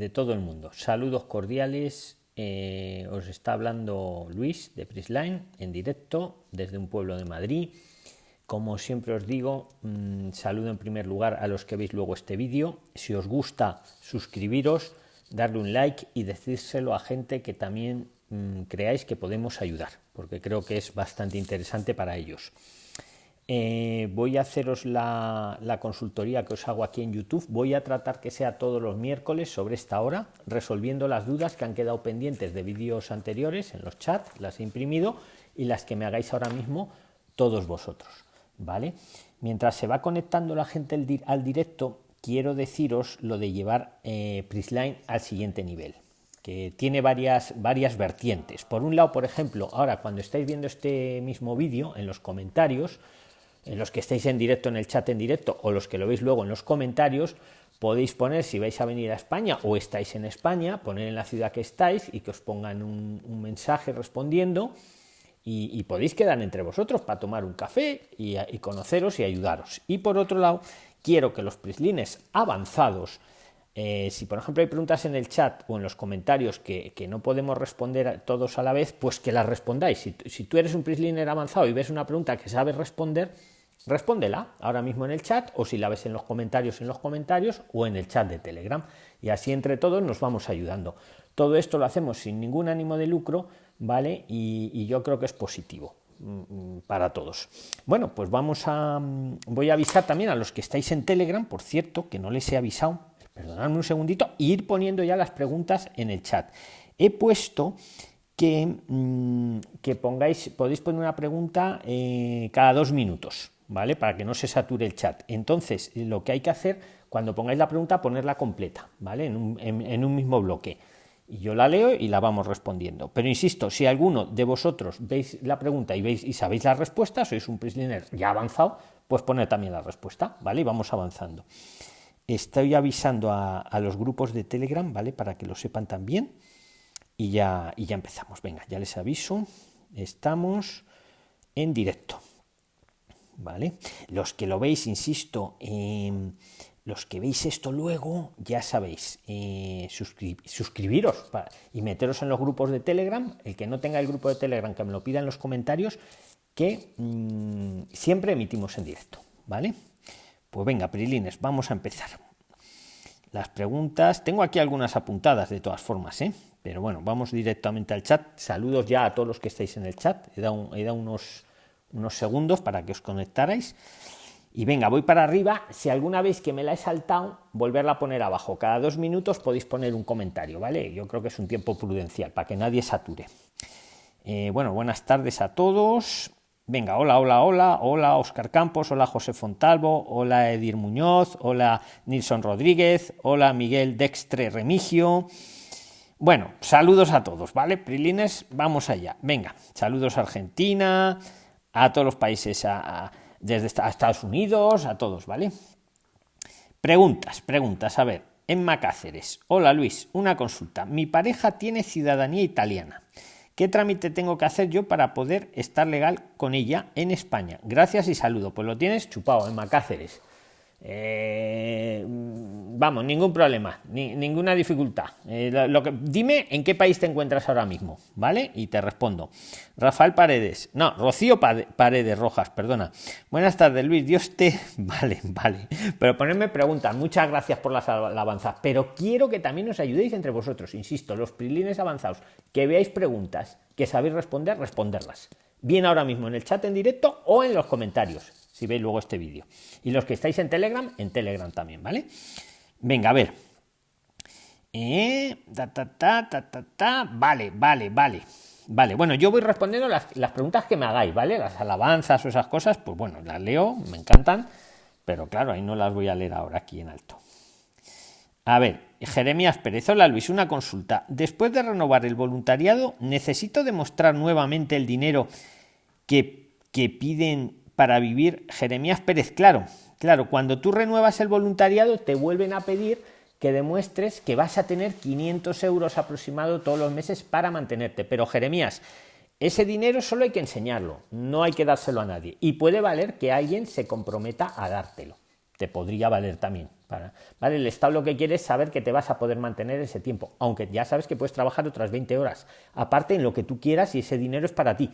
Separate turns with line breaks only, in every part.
de todo el mundo. Saludos cordiales. Eh, os está hablando Luis de Prisline en directo desde un pueblo de Madrid. Como siempre os digo, mmm, saludo en primer lugar a los que veis luego este vídeo. Si os gusta, suscribiros, darle un like y decírselo a gente que también mmm, creáis que podemos ayudar, porque creo que es bastante interesante para ellos. Eh, voy a haceros la, consultoría que os hago aquí en YouTube. Voy a tratar que sea todos los miércoles sobre esta hora, resolviendo las dudas que han quedado pendientes de vídeos anteriores en los chats, las he imprimido y las que me hagáis ahora mismo todos vosotros. ¿vale? Mientras se va conectando la gente al directo, quiero deciros lo de llevar eh, Prisline al siguiente nivel que tiene varias, varias vertientes. Por un lado, por ejemplo, ahora cuando estáis viendo este mismo vídeo, en los comentarios, en los que estáis en directo en el chat en directo o los que lo veis luego en los comentarios, podéis poner si vais a venir a España o estáis en España, poner en la ciudad que estáis y que os pongan un, mensaje respondiendo y, podéis quedar entre vosotros para tomar un café y, conoceros y ayudaros. Y por otro lado, quiero que los prislines avanzados, eh, si por ejemplo hay preguntas en el chat o en los comentarios que, no podemos responder todos a la vez, pues que las respondáis. Si, si tú eres un prisliner avanzado y ves una pregunta que sabes responder, respóndela ahora mismo en el chat o si la ves en los comentarios en los comentarios o en el chat de telegram. Y así entre todos nos vamos ayudando. Todo esto lo hacemos sin ningún ánimo de lucro vale y, yo creo que es positivo mm, para todos. Bueno pues vamos a mm, voy a avisar también a los que estáis en telegram por cierto que no les he avisado. Perdonadme un segundito y ir poniendo ya las preguntas en el chat. He puesto que, que pongáis podéis poner una pregunta eh, cada dos minutos ¿vale? Para que no se sature el chat. Entonces, lo que hay que hacer, cuando pongáis la pregunta, ponerla completa, ¿vale? En un, en, un mismo bloque. Y yo la leo y la vamos respondiendo. Pero insisto, si alguno de vosotros veis la pregunta y veis y sabéis la respuesta, sois un prisoner ya avanzado, pues poner también la respuesta, ¿vale? Y vamos avanzando. Estoy avisando a, a los grupos de Telegram, ¿vale? Para que lo sepan también. Y ya, y ya empezamos. Venga, ya les aviso. Estamos en directo. ¿Vale? Los que lo veis, insisto, eh, los que veis esto luego, ya sabéis, eh, suscri suscribiros y meteros en los grupos de Telegram. El que no tenga el grupo de Telegram, que me lo pida en los comentarios, que mmm, siempre emitimos en directo, ¿vale? Pues venga, Prilines, vamos a empezar. Las preguntas, tengo aquí algunas apuntadas de todas formas, ¿eh? pero bueno, vamos directamente al chat. Saludos ya a todos los que estáis en el chat. He dado unos unos segundos para que os conectarais. Y venga, voy para arriba. Si alguna vez que me la he saltado, volverla a poner abajo. Cada dos minutos podéis poner un comentario, ¿vale? Yo creo que es un tiempo prudencial para que nadie sature. Eh, bueno, buenas tardes a todos. Venga, hola, hola, hola, hola Oscar Campos, hola José Fontalvo, hola Edir Muñoz, hola Nilson Rodríguez, hola Miguel Dextre Remigio. Bueno, saludos a todos, ¿vale? Prilines, vamos allá. Venga, saludos a Argentina, a todos los países, a, desde a Estados Unidos, a todos, ¿vale? Preguntas, preguntas, a ver, en Macáceres. Hola Luis, una consulta. Mi pareja tiene ciudadanía italiana. ¿Qué trámite tengo que hacer yo para poder estar legal con ella en España? Gracias y saludo. Pues lo tienes chupado en Macáceres. Eh, vamos, ningún problema, ni, ninguna dificultad. Eh, lo, que, dime en qué país te encuentras ahora mismo, ¿vale? Y te respondo. Rafael Paredes, no, Rocío Paredes Rojas, perdona. Buenas tardes, Luis, Dios te. Vale, vale. Pero ponerme preguntas, muchas gracias por las alabanzas, pero quiero que también os ayudéis entre vosotros, insisto, los prilines avanzados, que veáis preguntas, que sabéis responder, responderlas. Bien ahora mismo en el chat en directo o en los comentarios si veis luego este vídeo. Y los que estáis en Telegram, en Telegram también, ¿vale? Venga, a ver. Eh, ta, ta, ta, ta, ta, ta. Vale, vale, vale. Vale, bueno, yo voy respondiendo las, preguntas que me hagáis, ¿vale? Las alabanzas o esas cosas, pues bueno, las leo, me encantan, pero claro, ahí no las voy a leer ahora aquí en alto. A ver, Jeremías Pérez, hola Luis, una consulta. Después de renovar el voluntariado, ¿necesito demostrar nuevamente el dinero que, que piden para vivir Jeremías Pérez, claro, claro, cuando tú renuevas el voluntariado te vuelven a pedir que demuestres que vas a tener 500 euros aproximado todos los meses para mantenerte. Pero Jeremías, ese dinero solo hay que enseñarlo, no hay que dárselo a nadie. Y puede valer que alguien se comprometa a dártelo. Te podría valer también. Para, ¿vale? El Estado lo que quiere es saber que te vas a poder mantener ese tiempo, aunque ya sabes que puedes trabajar otras 20 horas, aparte en lo que tú quieras y ese dinero es para ti.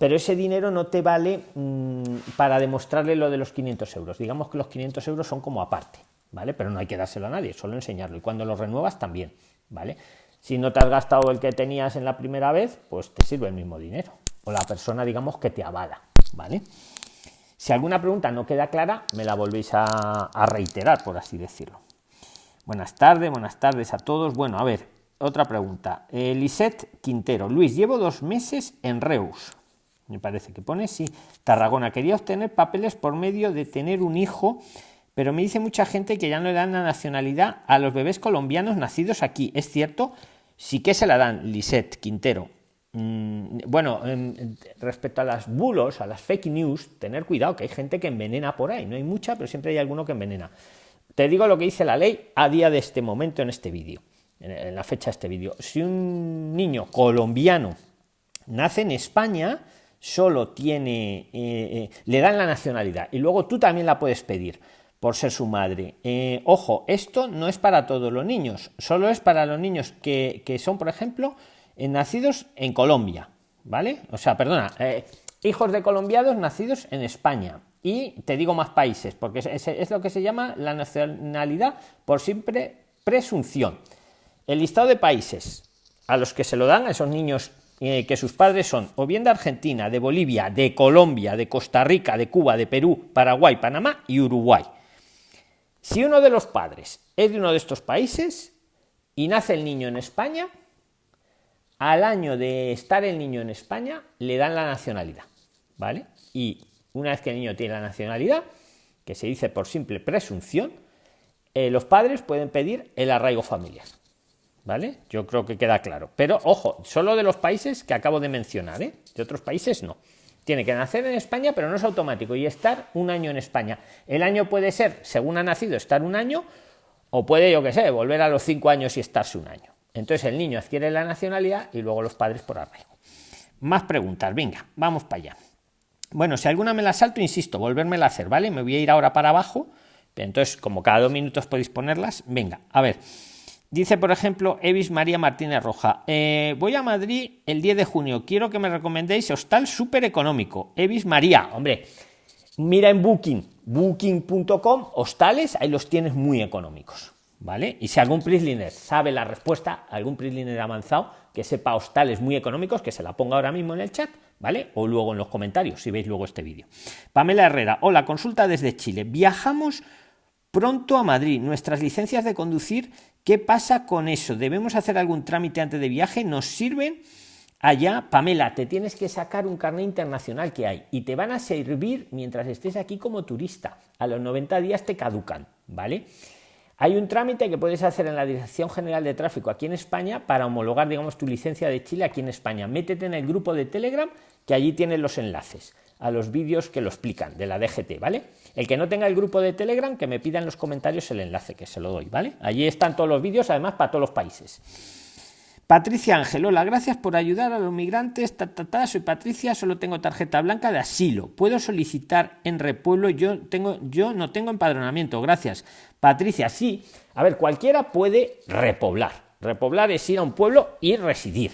Pero ese dinero no te vale mmm, para demostrarle lo de los 500 euros. Digamos que los 500 euros son como aparte, ¿vale? Pero no hay que dárselo a nadie, solo enseñarlo. Y cuando lo renuevas también, ¿vale? Si no te has gastado el que tenías en la primera vez, pues te sirve el mismo dinero. O la persona, digamos, que te avala, ¿vale? Si alguna pregunta no queda clara, me la volvéis a, reiterar, por así decirlo. Buenas tardes, buenas tardes a todos. Bueno, a ver, otra pregunta. Eh, Lisette Quintero. Luis, llevo dos meses en Reus. Me parece que pone, sí. Tarragona. Quería obtener papeles por medio de tener un hijo, pero me dice mucha gente que ya no le dan la nacionalidad a los bebés colombianos nacidos aquí. ¿Es cierto? Sí que se la dan, Lisette Quintero. Mm, bueno, respecto a las bulos, a las fake news, tener cuidado, que hay gente que envenena por ahí. No hay mucha, pero siempre hay alguno que envenena. Te digo lo que dice la ley a día de este momento en este vídeo, en la fecha de este vídeo. Si un niño colombiano nace en España, solo tiene, eh, eh, le dan la nacionalidad y luego tú también la puedes pedir por ser su madre. Eh, ojo, esto no es para todos los niños, solo es para los niños que, que son, por ejemplo, nacidos en Colombia, ¿vale? O sea, perdona, eh, hijos de colombianos nacidos en España. Y te digo más países, porque es, es, lo que se llama la nacionalidad por simple presunción. El listado de países a los que se lo dan a esos niños eh, que sus padres son o bien de Argentina, de Bolivia, de Colombia, de Costa Rica, de Cuba, de Perú, Paraguay, Panamá y Uruguay. Si uno de los padres es de uno de estos países y nace el niño en España, al año de estar el niño en España le dan la nacionalidad, ¿vale? Y una vez que el niño tiene la nacionalidad, que se dice por simple presunción, eh, los padres pueden pedir el arraigo familiar, ¿vale? Yo creo que queda claro. Pero ojo, solo de los países que acabo de mencionar, ¿eh? De otros países no. Tiene que nacer en España, pero no es automático y estar un año en España. El año puede ser, según ha nacido, estar un año, o puede, yo que sé, volver a los cinco años y estarse un año. Entonces el niño adquiere la nacionalidad y luego los padres por arraigo. Más preguntas, venga, vamos para allá. Bueno, si alguna me la salto, insisto, volvérmela a hacer, ¿vale? Me voy a ir ahora para abajo. Entonces, como cada dos minutos podéis ponerlas, venga, a ver. Dice, por ejemplo, Evis María Martínez Roja. Eh, voy a Madrid el 10 de junio. Quiero que me recomendéis hostal súper económico. Evis María, hombre, mira en Booking, booking.com, hostales, ahí los tienes muy económicos. ¿Vale? Y si algún Prisliner sabe la respuesta, algún Prisliner avanzado, que sepa hostales muy económicos, que se la ponga ahora mismo en el chat, ¿vale? O luego en los comentarios, si veis luego este vídeo. Pamela Herrera, hola, consulta desde Chile. Viajamos pronto a Madrid. Nuestras licencias de conducir, ¿qué pasa con eso? ¿Debemos hacer algún trámite antes de viaje? ¿Nos sirven? Allá, Pamela, te tienes que sacar un carnet internacional que hay y te van a servir mientras estés aquí como turista. A los 90 días te caducan, ¿vale? Hay un trámite que puedes hacer en la Dirección General de Tráfico aquí en España para homologar, digamos, tu licencia de Chile aquí en España. Métete en el grupo de Telegram que allí tienes los enlaces a los vídeos que lo explican de la DGT, ¿vale? El que no tenga el grupo de Telegram, que me pida en los comentarios el enlace, que se lo doy, ¿vale? Allí están todos los vídeos, además, para todos los países. Patricia Ángel, hola, gracias por ayudar a los migrantes. Ta, soy Patricia, solo tengo tarjeta blanca de asilo. ¿Puedo solicitar en repueblo? Yo, tengo, yo no tengo empadronamiento, gracias. Patricia, sí. A ver, cualquiera puede repoblar. Repoblar es ir a un pueblo y residir.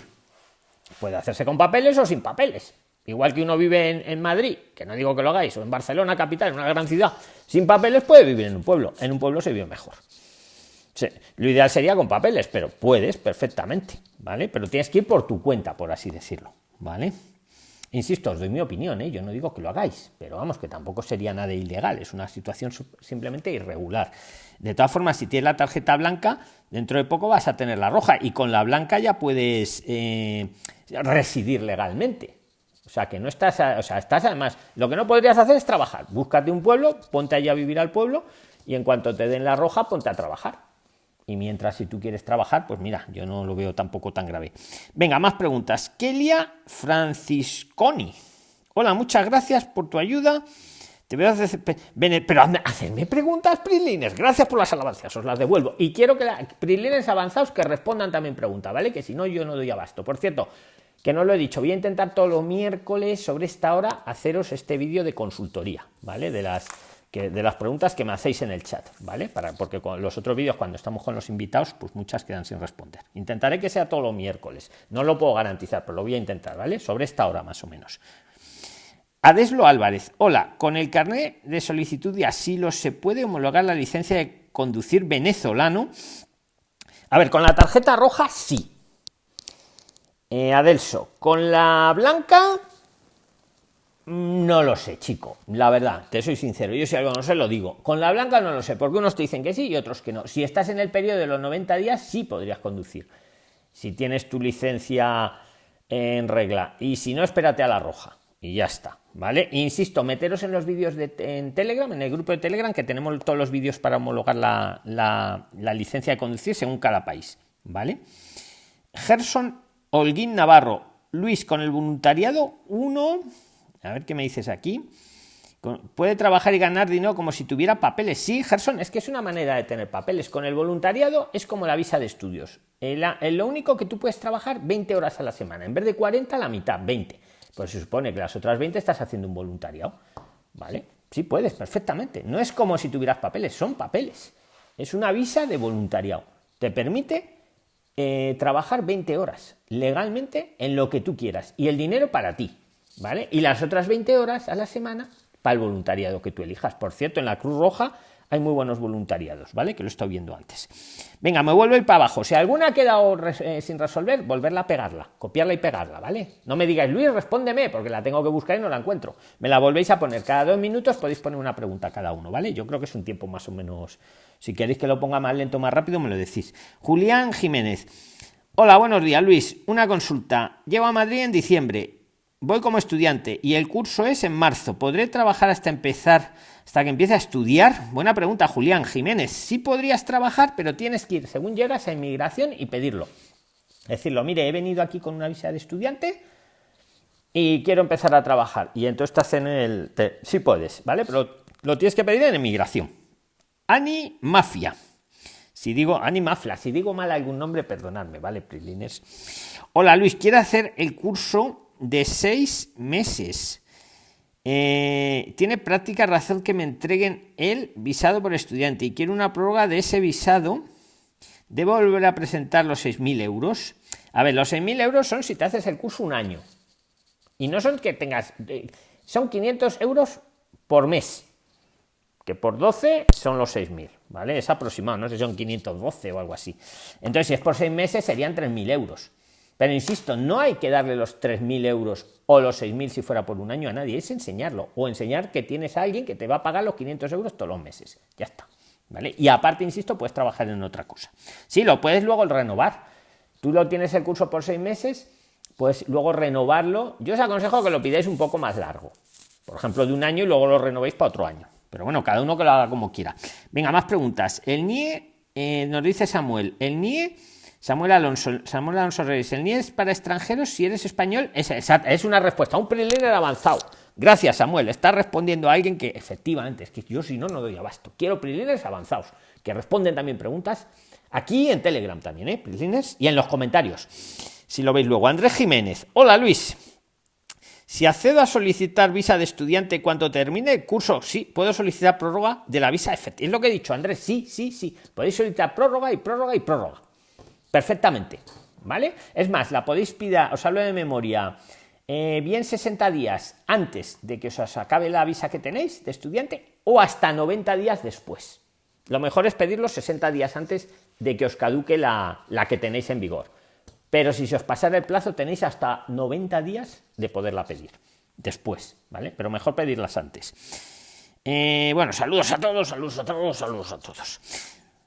Puede hacerse con papeles o sin papeles. Igual que uno vive en, en, Madrid, que no digo que lo hagáis, o en Barcelona, capital, en una gran ciudad, sin papeles puede vivir en un pueblo. En un pueblo se vive mejor. Lo ideal sería con papeles, pero puedes perfectamente, ¿vale? Pero tienes que ir por tu cuenta, por así decirlo, ¿vale? Insisto, os doy mi opinión, ¿eh? yo no digo que lo hagáis, pero vamos, que tampoco sería nada ilegal, es una situación simplemente irregular. De todas formas, si tienes la tarjeta blanca, dentro de poco vas a tener la roja y con la blanca ya puedes eh, residir legalmente. O sea, que no estás, o sea, estás además, lo que no podrías hacer es trabajar. Búscate un pueblo, ponte allí a vivir al pueblo y en cuanto te den la roja, ponte a trabajar y mientras si tú quieres trabajar, pues mira, yo no lo veo tampoco tan grave. Venga, más preguntas. Kelia Francisconi. Hola, muchas gracias por tu ayuda. Te veo hacer, pero hacerme preguntas, Prilines. Gracias por las alabanzas, os las devuelvo. Y quiero que Prilines avanzados que respondan también preguntas, ¿vale? Que si no, yo no doy abasto. Por cierto, que no lo he dicho, voy a intentar todos los miércoles sobre esta hora haceros este vídeo de consultoría, ¿vale? De las de las preguntas que me hacéis en el chat, ¿vale? Para, porque con los otros vídeos, cuando estamos con los invitados, pues muchas quedan sin responder. Intentaré que sea todo los miércoles. No lo puedo garantizar, pero lo voy a intentar, ¿vale? Sobre esta hora más o menos. Adeslo Álvarez, hola, con el carnet de solicitud de asilo se puede homologar la licencia de conducir venezolano. A ver, con la tarjeta roja sí. Eh, Adelso, con la blanca no lo sé, chico. La verdad, te soy sincero. Yo si algo no sé, lo digo. Con la blanca no lo sé, porque unos te dicen que sí y otros que no. Si estás en el periodo de los 90 días, sí podrías conducir. Si tienes tu licencia en regla. Y si no, espérate a la roja. Y ya está. ¿Vale? Insisto, meteros en los vídeos de, en Telegram, en el grupo de Telegram, que tenemos todos los vídeos para homologar la, la licencia de conducir según cada país. ¿Vale? Gerson Holguín Navarro. Luis, con el voluntariado, uno a ver qué me dices aquí. Puede trabajar y ganar dinero como si tuviera papeles. Sí, Gerson, es que es una manera de tener papeles. Con el voluntariado es como la visa de estudios. lo único que tú puedes trabajar 20 horas a la semana. En vez de 40, la mitad, 20. Pues se supone que las otras 20 estás haciendo un voluntariado. ¿Vale? Sí, puedes, perfectamente. No es como si tuvieras papeles, son papeles. Es una visa de voluntariado. Te permite eh, trabajar 20 horas legalmente en lo que tú quieras. Y el dinero para ti. ¿Vale? Y las otras 20 horas a la semana para el voluntariado que tú elijas. Por cierto, en la Cruz Roja hay muy buenos voluntariados, ¿vale? Que lo he estado viendo antes. Venga, me vuelvo a ir para abajo. Si alguna ha quedado eh, sin resolver, volverla a pegarla, copiarla y pegarla, ¿vale? No me digáis, Luis, respóndeme, porque la tengo que buscar y no la encuentro. Me la volvéis a poner. Cada dos minutos podéis poner una pregunta cada uno, ¿vale? Yo creo que es un tiempo más o menos. Si queréis que lo ponga más lento, más rápido, me lo decís. Julián Jiménez. Hola, buenos días, Luis. Una consulta. Llevo a Madrid en diciembre voy como estudiante y el curso es en marzo. ¿Podré trabajar hasta empezar, hasta que empiece a estudiar? Buena pregunta, Julián Jiménez. Sí podrías trabajar, pero tienes que ir según llegas a inmigración y pedirlo. Decirlo, mire, he venido aquí con una visa de estudiante y quiero empezar a trabajar. Y entonces estás en el... sí puedes, ¿vale? Pero lo tienes que pedir en inmigración. Ani Mafia. Si digo Ani Mafia, si digo mal algún nombre, perdonadme, ¿vale, Prilines? Hola Luis, quiero hacer el curso de seis meses. Eh, tiene práctica razón que me entreguen el visado por estudiante y quiero una prórroga de ese visado. ¿Debo volver a presentar los 6.000 euros? A ver, los 6.000 euros son si te haces el curso un año. Y no son que tengas... Eh, son 500 euros por mes. Que por 12 son los 6.000, ¿vale? Es aproximado, no sé si son 512 o algo así. Entonces, si es por 6 meses, serían 3.000 euros. Pero insisto, no hay que darle los 3.000 euros o los 6.000 si fuera por un año a nadie, es enseñarlo o enseñar que tienes a alguien que te va a pagar los 500 euros todos los meses. Ya está. ¿Vale? Y aparte, insisto, puedes trabajar en otra cosa. Sí, lo puedes luego renovar. Tú lo tienes el curso por seis meses, pues luego renovarlo. Yo os aconsejo que lo pidáis un poco más largo. Por ejemplo, de un año y luego lo renovéis para otro año. Pero bueno, cada uno que lo haga como quiera. Venga, más preguntas. El NIE, eh, nos dice Samuel, el NIE Samuel Alonso, Samuel Alonso Reyes, el NIE es para extranjeros si eres español. Es, una respuesta, un preliminar avanzado. Gracias, Samuel. Está respondiendo a alguien que efectivamente, es que yo si no, no doy abasto. Quiero preliminares avanzados, que responden también preguntas aquí en Telegram también, ¿eh? y en los comentarios. Si lo veis luego. Andrés Jiménez. Hola, Luis. Si accedo a solicitar visa de estudiante cuando termine el curso, sí, puedo solicitar prórroga de la visa. Es lo que he dicho, Andrés. Sí, sí, sí. Podéis solicitar prórroga y prórroga y prórroga perfectamente, ¿vale? Es más, la podéis pedir, os hablo de memoria, eh, bien 60 días antes de que os acabe la visa que tenéis de estudiante o hasta 90 días después. Lo mejor es pedirlo 60 días antes de que os caduque la, que tenéis en vigor. Pero si se os pasara el plazo, tenéis hasta 90 días de poderla pedir después, ¿vale? Pero mejor pedirlas antes. Eh, bueno, saludos a todos, saludos a todos, saludos a todos.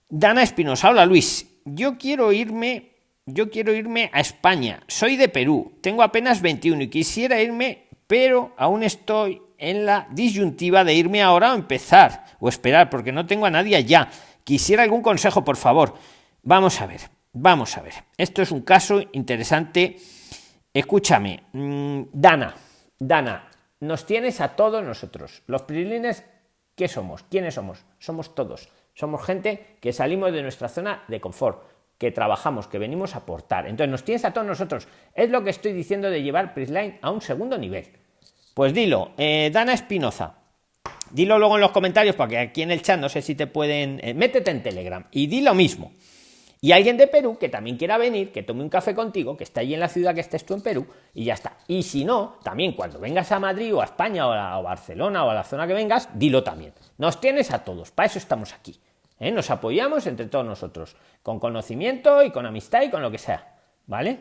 Dana Espinosa, hola Luis yo quiero irme, yo quiero irme a España. Soy de Perú, tengo apenas 21 y quisiera irme, pero aún estoy en la disyuntiva de irme ahora o empezar o esperar, porque no tengo a nadie allá. Quisiera algún consejo, por favor. Vamos a ver, vamos a ver. Esto es un caso interesante. Escúchame, mm, Dana, Dana, nos tienes a todos nosotros. Los prilines, ¿qué somos? ¿Quiénes somos? Somos todos. Somos gente que salimos de nuestra zona de confort, que trabajamos, que venimos a aportar. Entonces nos tienes a todos nosotros. Es lo que estoy diciendo de llevar Prisline a un segundo nivel. Pues dilo, eh, Dana Espinoza. Dilo luego en los comentarios, porque aquí en el chat no sé si te pueden... Eh, métete en Telegram y di lo mismo. Y alguien de Perú que también quiera venir, que tome un café contigo, que está allí en la ciudad que estés tú en Perú, y ya está. Y si no, también cuando vengas a Madrid o a España o a, Barcelona o a la zona que vengas, dilo también. Nos tienes a todos, para eso estamos aquí. ¿eh? Nos apoyamos entre todos nosotros, con conocimiento y con amistad y con lo que sea. ¿Vale?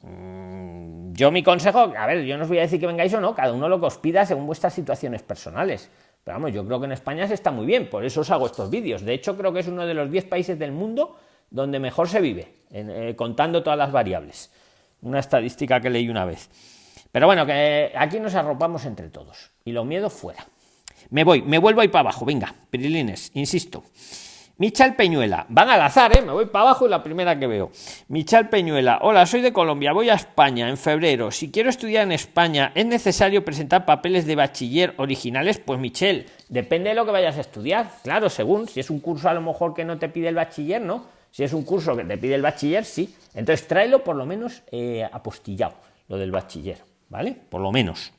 Mm, yo mi consejo, a ver, yo no os voy a decir que vengáis o no, cada uno lo que os pida según vuestras situaciones personales. Pero vamos, yo creo que en España se está muy bien, por eso os hago estos vídeos. De hecho, creo que es uno de los 10 países del mundo donde mejor se vive, eh, contando todas las variables. Una estadística que leí una vez. Pero bueno, que aquí nos arropamos entre todos. Y los miedos fuera. Me voy, me vuelvo ahí para abajo. Venga, Pirilines, insisto. Michal Peñuela, van al azar, ¿eh? me voy para abajo y la primera que veo. Michal Peñuela, hola, soy de Colombia, voy a España en febrero. Si quiero estudiar en España, ¿es necesario presentar papeles de bachiller originales? Pues Michel, depende de lo que vayas a estudiar. Claro, según, si es un curso a lo mejor que no te pide el bachiller, ¿no? Si es un curso que te pide el bachiller, sí. Entonces tráelo por lo menos eh, apostillado, lo del bachiller, ¿vale? Por lo menos.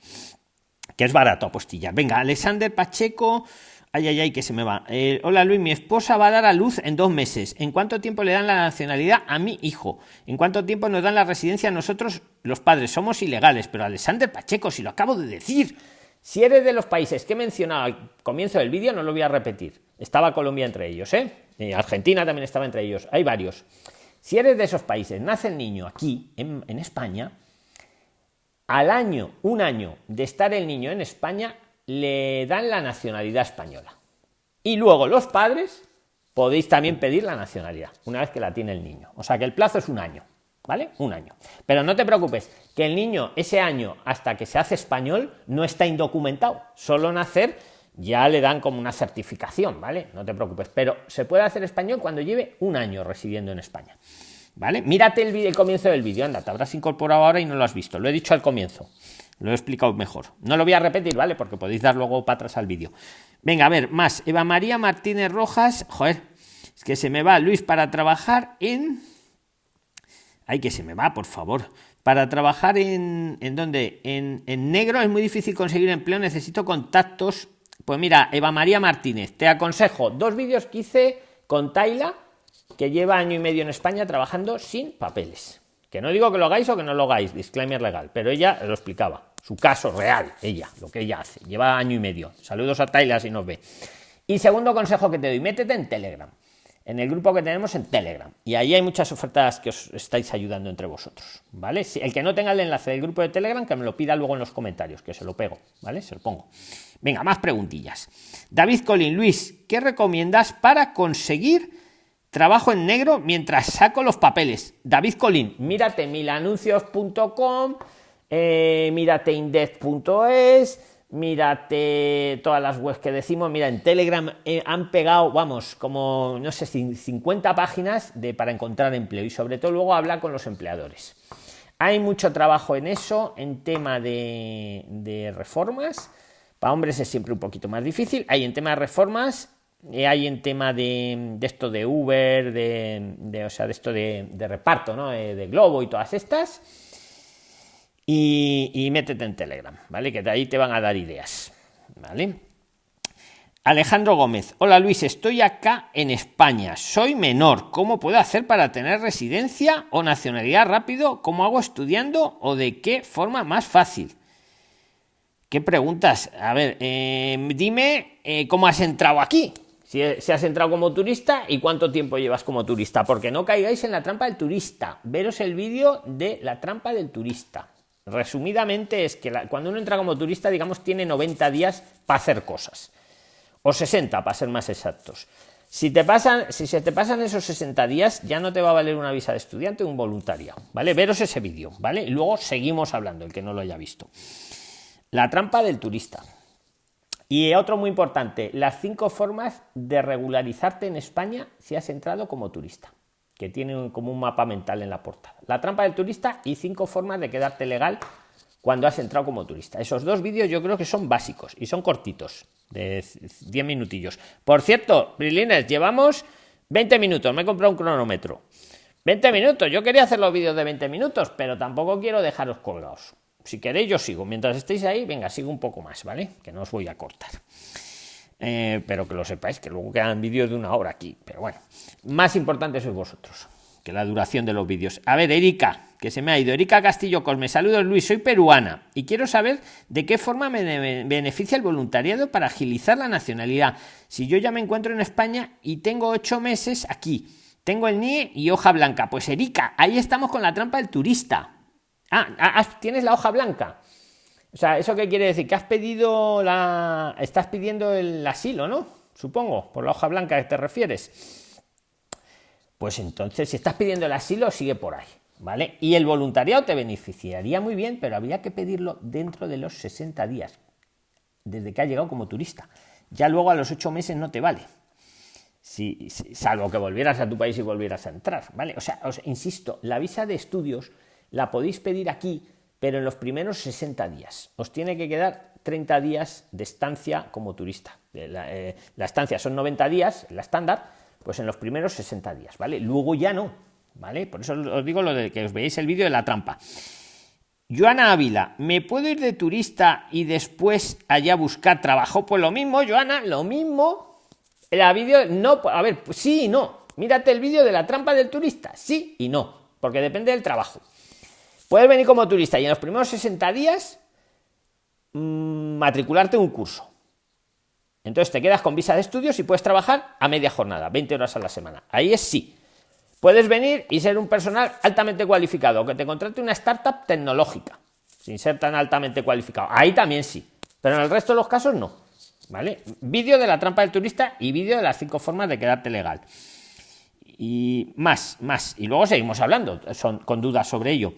Que es barato apostillar. Venga, Alexander Pacheco. Ay, ay, ay, que se me va. Eh, hola Luis, mi esposa va a dar a luz en dos meses. ¿En cuánto tiempo le dan la nacionalidad a mi hijo? ¿En cuánto tiempo nos dan la residencia a nosotros, los padres? Somos ilegales, pero Alexander Pacheco, si lo acabo de decir. Si eres de los países que he mencionado al comienzo del vídeo, no lo voy a repetir. Estaba Colombia entre ellos, ¿eh? Argentina también estaba entre ellos, hay varios. Si eres de esos países, nace el niño aquí, en, España, al año, un año de estar el niño en España, le dan la nacionalidad española. Y luego los padres podéis también pedir la nacionalidad, una vez que la tiene el niño. O sea que el plazo es un año, ¿vale? Un año. Pero no te preocupes, que el niño ese año hasta que se hace español no está indocumentado, solo nacer ya le dan como una certificación, ¿vale? No te preocupes, pero se puede hacer español cuando lleve un año residiendo en España. ¿Vale? Mírate el, el comienzo del vídeo, anda, te habrás incorporado ahora y no lo has visto. Lo he dicho al comienzo, lo he explicado mejor. No lo voy a repetir, ¿vale? Porque podéis dar luego para atrás al vídeo. Venga, a ver, más. Eva María Martínez Rojas, joder, es que se me va Luis para trabajar en. Ay, que se me va, por favor. Para trabajar en. ¿En dónde? En, en negro es muy difícil conseguir empleo, necesito contactos pues mira, Eva María Martínez, te aconsejo dos vídeos que hice con Taila, que lleva año y medio en España trabajando sin papeles. Que no digo que lo hagáis o que no lo hagáis, disclaimer legal, pero ella lo explicaba, su caso real, ella, lo que ella hace, lleva año y medio. Saludos a Taila si nos ve. Y segundo consejo que te doy, métete en Telegram en el grupo que tenemos en Telegram. Y ahí hay muchas ofertas que os estáis ayudando entre vosotros, ¿vale? El que no tenga el enlace del grupo de Telegram, que me lo pida luego en los comentarios, que se lo pego, ¿vale? Se lo pongo. Venga, más preguntillas. David Colín, Luis, ¿qué recomiendas para conseguir trabajo en negro mientras saco los papeles? David Colín, mírate milanuncios.com, eh, mírate index.es, mírate todas las webs que decimos, mira, en Telegram eh, han pegado, vamos, como, no sé, 50 páginas de, para encontrar empleo y sobre todo luego hablar con los empleadores. Hay mucho trabajo en eso, en tema de, reformas. Para hombres es siempre un poquito más difícil. Hay en tema de reformas, eh, hay en tema de, esto de Uber, de, o sea, de esto de, reparto, ¿no? Eh, de Globo y todas estas y, métete en Telegram, ¿vale? Que de ahí te van a dar ideas, ¿vale? Alejandro Gómez, hola Luis, estoy acá en España, soy menor, ¿cómo puedo hacer para tener residencia o nacionalidad rápido? ¿Cómo hago estudiando o de qué forma más fácil? ¿Qué preguntas? A ver, eh, dime eh, cómo has entrado aquí. Si, si, has entrado como turista y cuánto tiempo llevas como turista, porque no caigáis en la trampa del turista. Veros el vídeo de la trampa del turista. Resumidamente es que cuando uno entra como turista, digamos, tiene 90 días para hacer cosas. O 60, para ser más exactos. Si, te pasan, si se te pasan esos 60 días, ya no te va a valer una visa de estudiante o un voluntario. ¿Vale? Veros ese vídeo, ¿vale? Y luego seguimos hablando, el que no lo haya visto. La trampa del turista. Y otro muy importante, las cinco formas de regularizarte en España si has entrado como turista que tiene como un mapa mental en la portada. La trampa del turista y cinco formas de quedarte legal cuando has entrado como turista. Esos dos vídeos yo creo que son básicos y son cortitos, de 10 minutillos. Por cierto, Brilines, llevamos 20 minutos, me he comprado un cronómetro. 20 minutos, yo quería hacer los vídeos de 20 minutos, pero tampoco quiero dejaros colgados. Si queréis, yo sigo. Mientras estéis ahí, venga, sigo un poco más, ¿vale? Que no os voy a cortar. Eh, pero que lo sepáis, que luego quedan vídeos de una hora aquí. Pero bueno, más importante sois vosotros que la duración de los vídeos. A ver, Erika, que se me ha ido. Erika Castillo Cosme, saludos Luis, soy peruana y quiero saber de qué forma me beneficia el voluntariado para agilizar la nacionalidad. Si yo ya me encuentro en España y tengo ocho meses aquí, tengo el NIE y hoja blanca. Pues Erika, ahí estamos con la trampa del turista. Ah, ah, ah tienes la hoja blanca. O sea, ¿eso qué quiere decir? Que has pedido la... Estás pidiendo el asilo, ¿no? Supongo, por la hoja blanca que te refieres. Pues entonces, si estás pidiendo el asilo, sigue por ahí, ¿vale? Y el voluntariado te beneficiaría muy bien, pero habría que pedirlo dentro de los 60 días, desde que ha llegado como turista. Ya luego a los 8 meses no te vale. Si, salvo que volvieras a tu país y volvieras a entrar, ¿vale? O sea, os insisto, la visa de estudios la podéis pedir aquí pero en los primeros 60 días. Os tiene que quedar 30 días de estancia como turista. Eh, la, estancia son 90 días, la estándar, pues en los primeros 60 días, ¿vale? Luego ya no, ¿vale? Por eso os digo lo de que os veáis el vídeo de la trampa. Joana Ávila, ¿me puedo ir de turista y después allá buscar trabajo? Pues lo mismo, Joana, lo mismo. La vídeo, no, a ver, sí y no. Mírate el vídeo de la trampa del turista, sí y no, porque depende del trabajo. Puedes venir como turista y en los primeros 60 días mm, matricularte un curso. Entonces te quedas con visa de estudios y puedes trabajar a media jornada, 20 horas a la semana. Ahí es sí. Puedes venir y ser un personal altamente cualificado, que te contrate una startup tecnológica, sin ser tan altamente cualificado. Ahí también sí. Pero en el resto de los casos no. ¿Vale? Vídeo de la trampa del turista y vídeo de las cinco formas de quedarte legal. Y más, más. Y luego seguimos hablando son, con dudas sobre ello.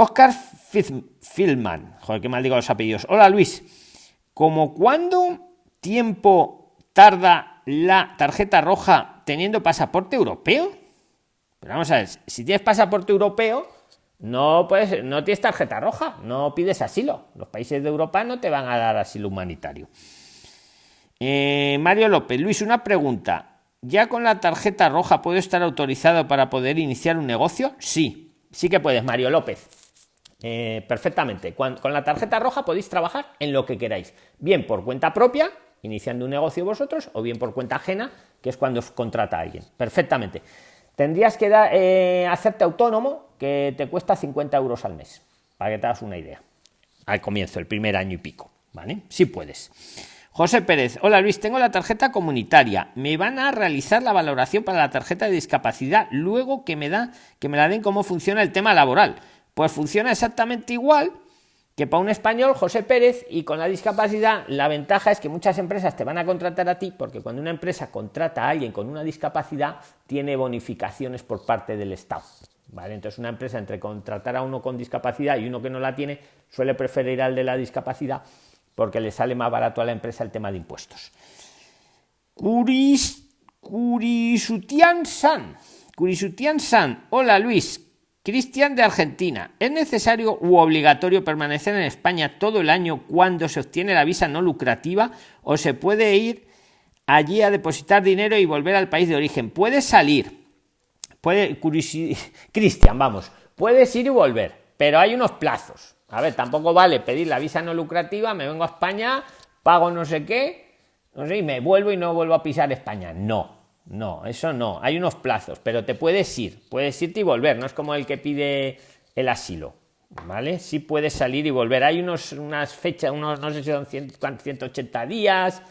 Oscar Filman, joder, qué mal digo los apellidos. Hola Luis, ¿cómo cuánto tiempo tarda la tarjeta roja teniendo pasaporte europeo? Pero vamos a ver, si tienes pasaporte europeo, no puedes, no tienes tarjeta roja, no pides asilo. Los países de Europa no te van a dar asilo humanitario. Eh, Mario López, Luis, una pregunta. ¿Ya con la tarjeta roja puedo estar autorizado para poder iniciar un negocio? Sí, sí que puedes, Mario López. Eh, perfectamente. Con, la tarjeta roja podéis trabajar en lo que queráis, bien por cuenta propia, iniciando un negocio vosotros, o bien por cuenta ajena, que es cuando os contrata a alguien. Perfectamente. Tendrías que eh, hacerte autónomo, que te cuesta 50 euros al mes, para que te hagas una idea. Al comienzo, el primer año y pico, ¿vale? Si puedes. José Pérez, hola Luis, tengo la tarjeta comunitaria. Me van a realizar la valoración para la tarjeta de discapacidad luego que me da que me la den cómo funciona el tema laboral. Pues funciona exactamente igual que para un español, José Pérez, y con la discapacidad, la ventaja es que muchas empresas te van a contratar a ti, porque cuando una empresa contrata a alguien con una discapacidad, tiene bonificaciones por parte del Estado. ¿Vale? Entonces, una empresa entre contratar a uno con discapacidad y uno que no la tiene, suele preferir al de la discapacidad porque le sale más barato a la empresa el tema de impuestos. Curis, Curisutian San. Curisutian San. Hola Luis, Cristian de Argentina. ¿Es necesario u obligatorio permanecer en España todo el año cuando se obtiene la visa no lucrativa o se puede ir allí a depositar dinero y volver al país de origen? Puede salir. Puede Cristian, vamos, puedes ir y volver, pero hay unos plazos. A ver, tampoco vale pedir la visa no lucrativa, me vengo a España, pago no sé qué, no sé, y me vuelvo y no vuelvo a pisar España. No, no, eso no. Hay unos plazos, pero te puedes ir. Puedes irte y volver. No es como el que pide el asilo. ¿Vale? Sí puedes salir y volver. Hay unos, unas fechas, unos, no sé si son 180 días.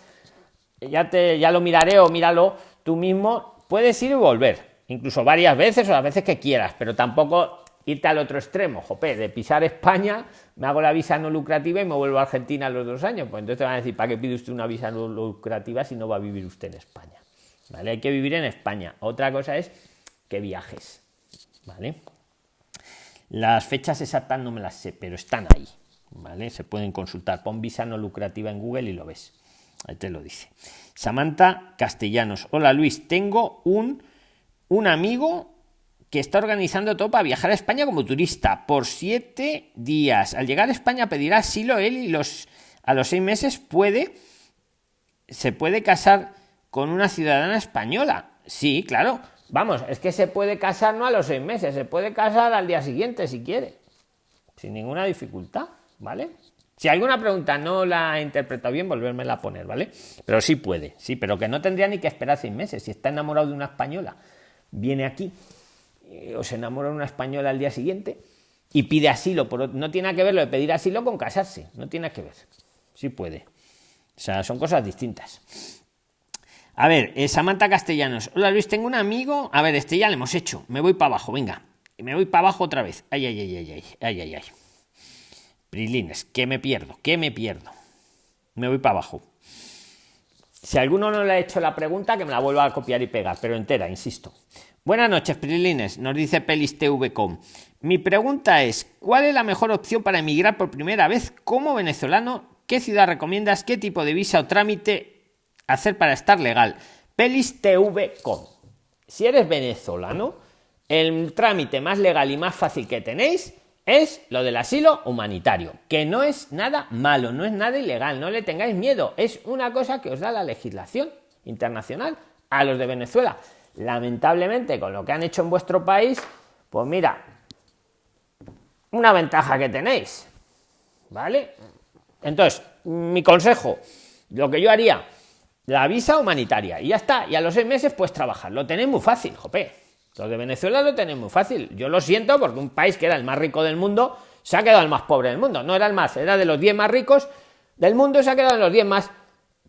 Ya, te, ya lo miraré o míralo tú mismo. Puedes ir y volver. Incluso varias veces o las veces que quieras, pero tampoco irte al otro extremo, jope, de pisar España, me hago la visa no lucrativa y me vuelvo a Argentina a los dos años. Pues entonces te van a decir, ¿para qué pide usted una visa no lucrativa si no va a vivir usted en España? ¿Vale? Hay que vivir en España. Otra cosa es que viajes, ¿vale? Las fechas exactas no me las sé, pero están ahí, ¿vale? Se pueden consultar. Pon visa no lucrativa en Google y lo ves. Ahí te lo dice. Samantha Castellanos. Hola Luis, tengo un, un amigo que está organizando todo para viajar a España como turista por siete días. Al llegar a España pedirá asilo él y los, a los seis meses puede, se puede casar con una ciudadana española. Sí, claro. Vamos, es que se puede casar no a los seis meses, se puede casar al día siguiente si quiere. sin ninguna dificultad, ¿vale? Si alguna pregunta no la he interpretado bien, volvérmela a poner, ¿vale? Pero sí puede, sí, pero que no tendría ni que esperar seis meses. Si está enamorado de una española, viene aquí, eh, o se enamora de una española al día siguiente y pide asilo, no tiene que ver lo de pedir asilo con casarse, no tiene que ver. Sí puede. O sea, son cosas distintas. A ver, eh, Samantha Castellanos. Hola Luis, tengo un amigo. A ver, este ya le hemos hecho. Me voy para abajo, venga. Me voy para abajo otra vez. Ay, ay, ay, ay, ay, ay, ay, ay. Prilines, que me pierdo, que me pierdo. Me voy para abajo. Si alguno no le ha hecho la pregunta, que me la vuelva a copiar y pegar, pero entera, insisto. Buenas noches, Prilines, nos dice PelisTV.com. Mi pregunta es, ¿cuál es la mejor opción para emigrar por primera vez como venezolano? ¿Qué ciudad recomiendas? ¿Qué tipo de visa o trámite hacer para estar legal? PelisTV.com. Si eres venezolano, el trámite más legal y más fácil que tenéis es lo del asilo humanitario, que no es nada malo, no es nada ilegal, no le tengáis miedo, es una cosa que os da la legislación internacional a los de Venezuela. Lamentablemente, con lo que han hecho en vuestro país, pues mira, una ventaja que tenéis, ¿vale? Entonces, mi consejo, lo que yo haría, la visa humanitaria, y ya está, y a los seis meses pues trabajar, lo tenéis muy fácil, jope. Los de Venezuela lo tienen muy fácil. Yo lo siento porque un país que era el más rico del mundo se ha quedado el más pobre del mundo. No era el más, era de los 10 más ricos del mundo y se ha quedado en los 10 más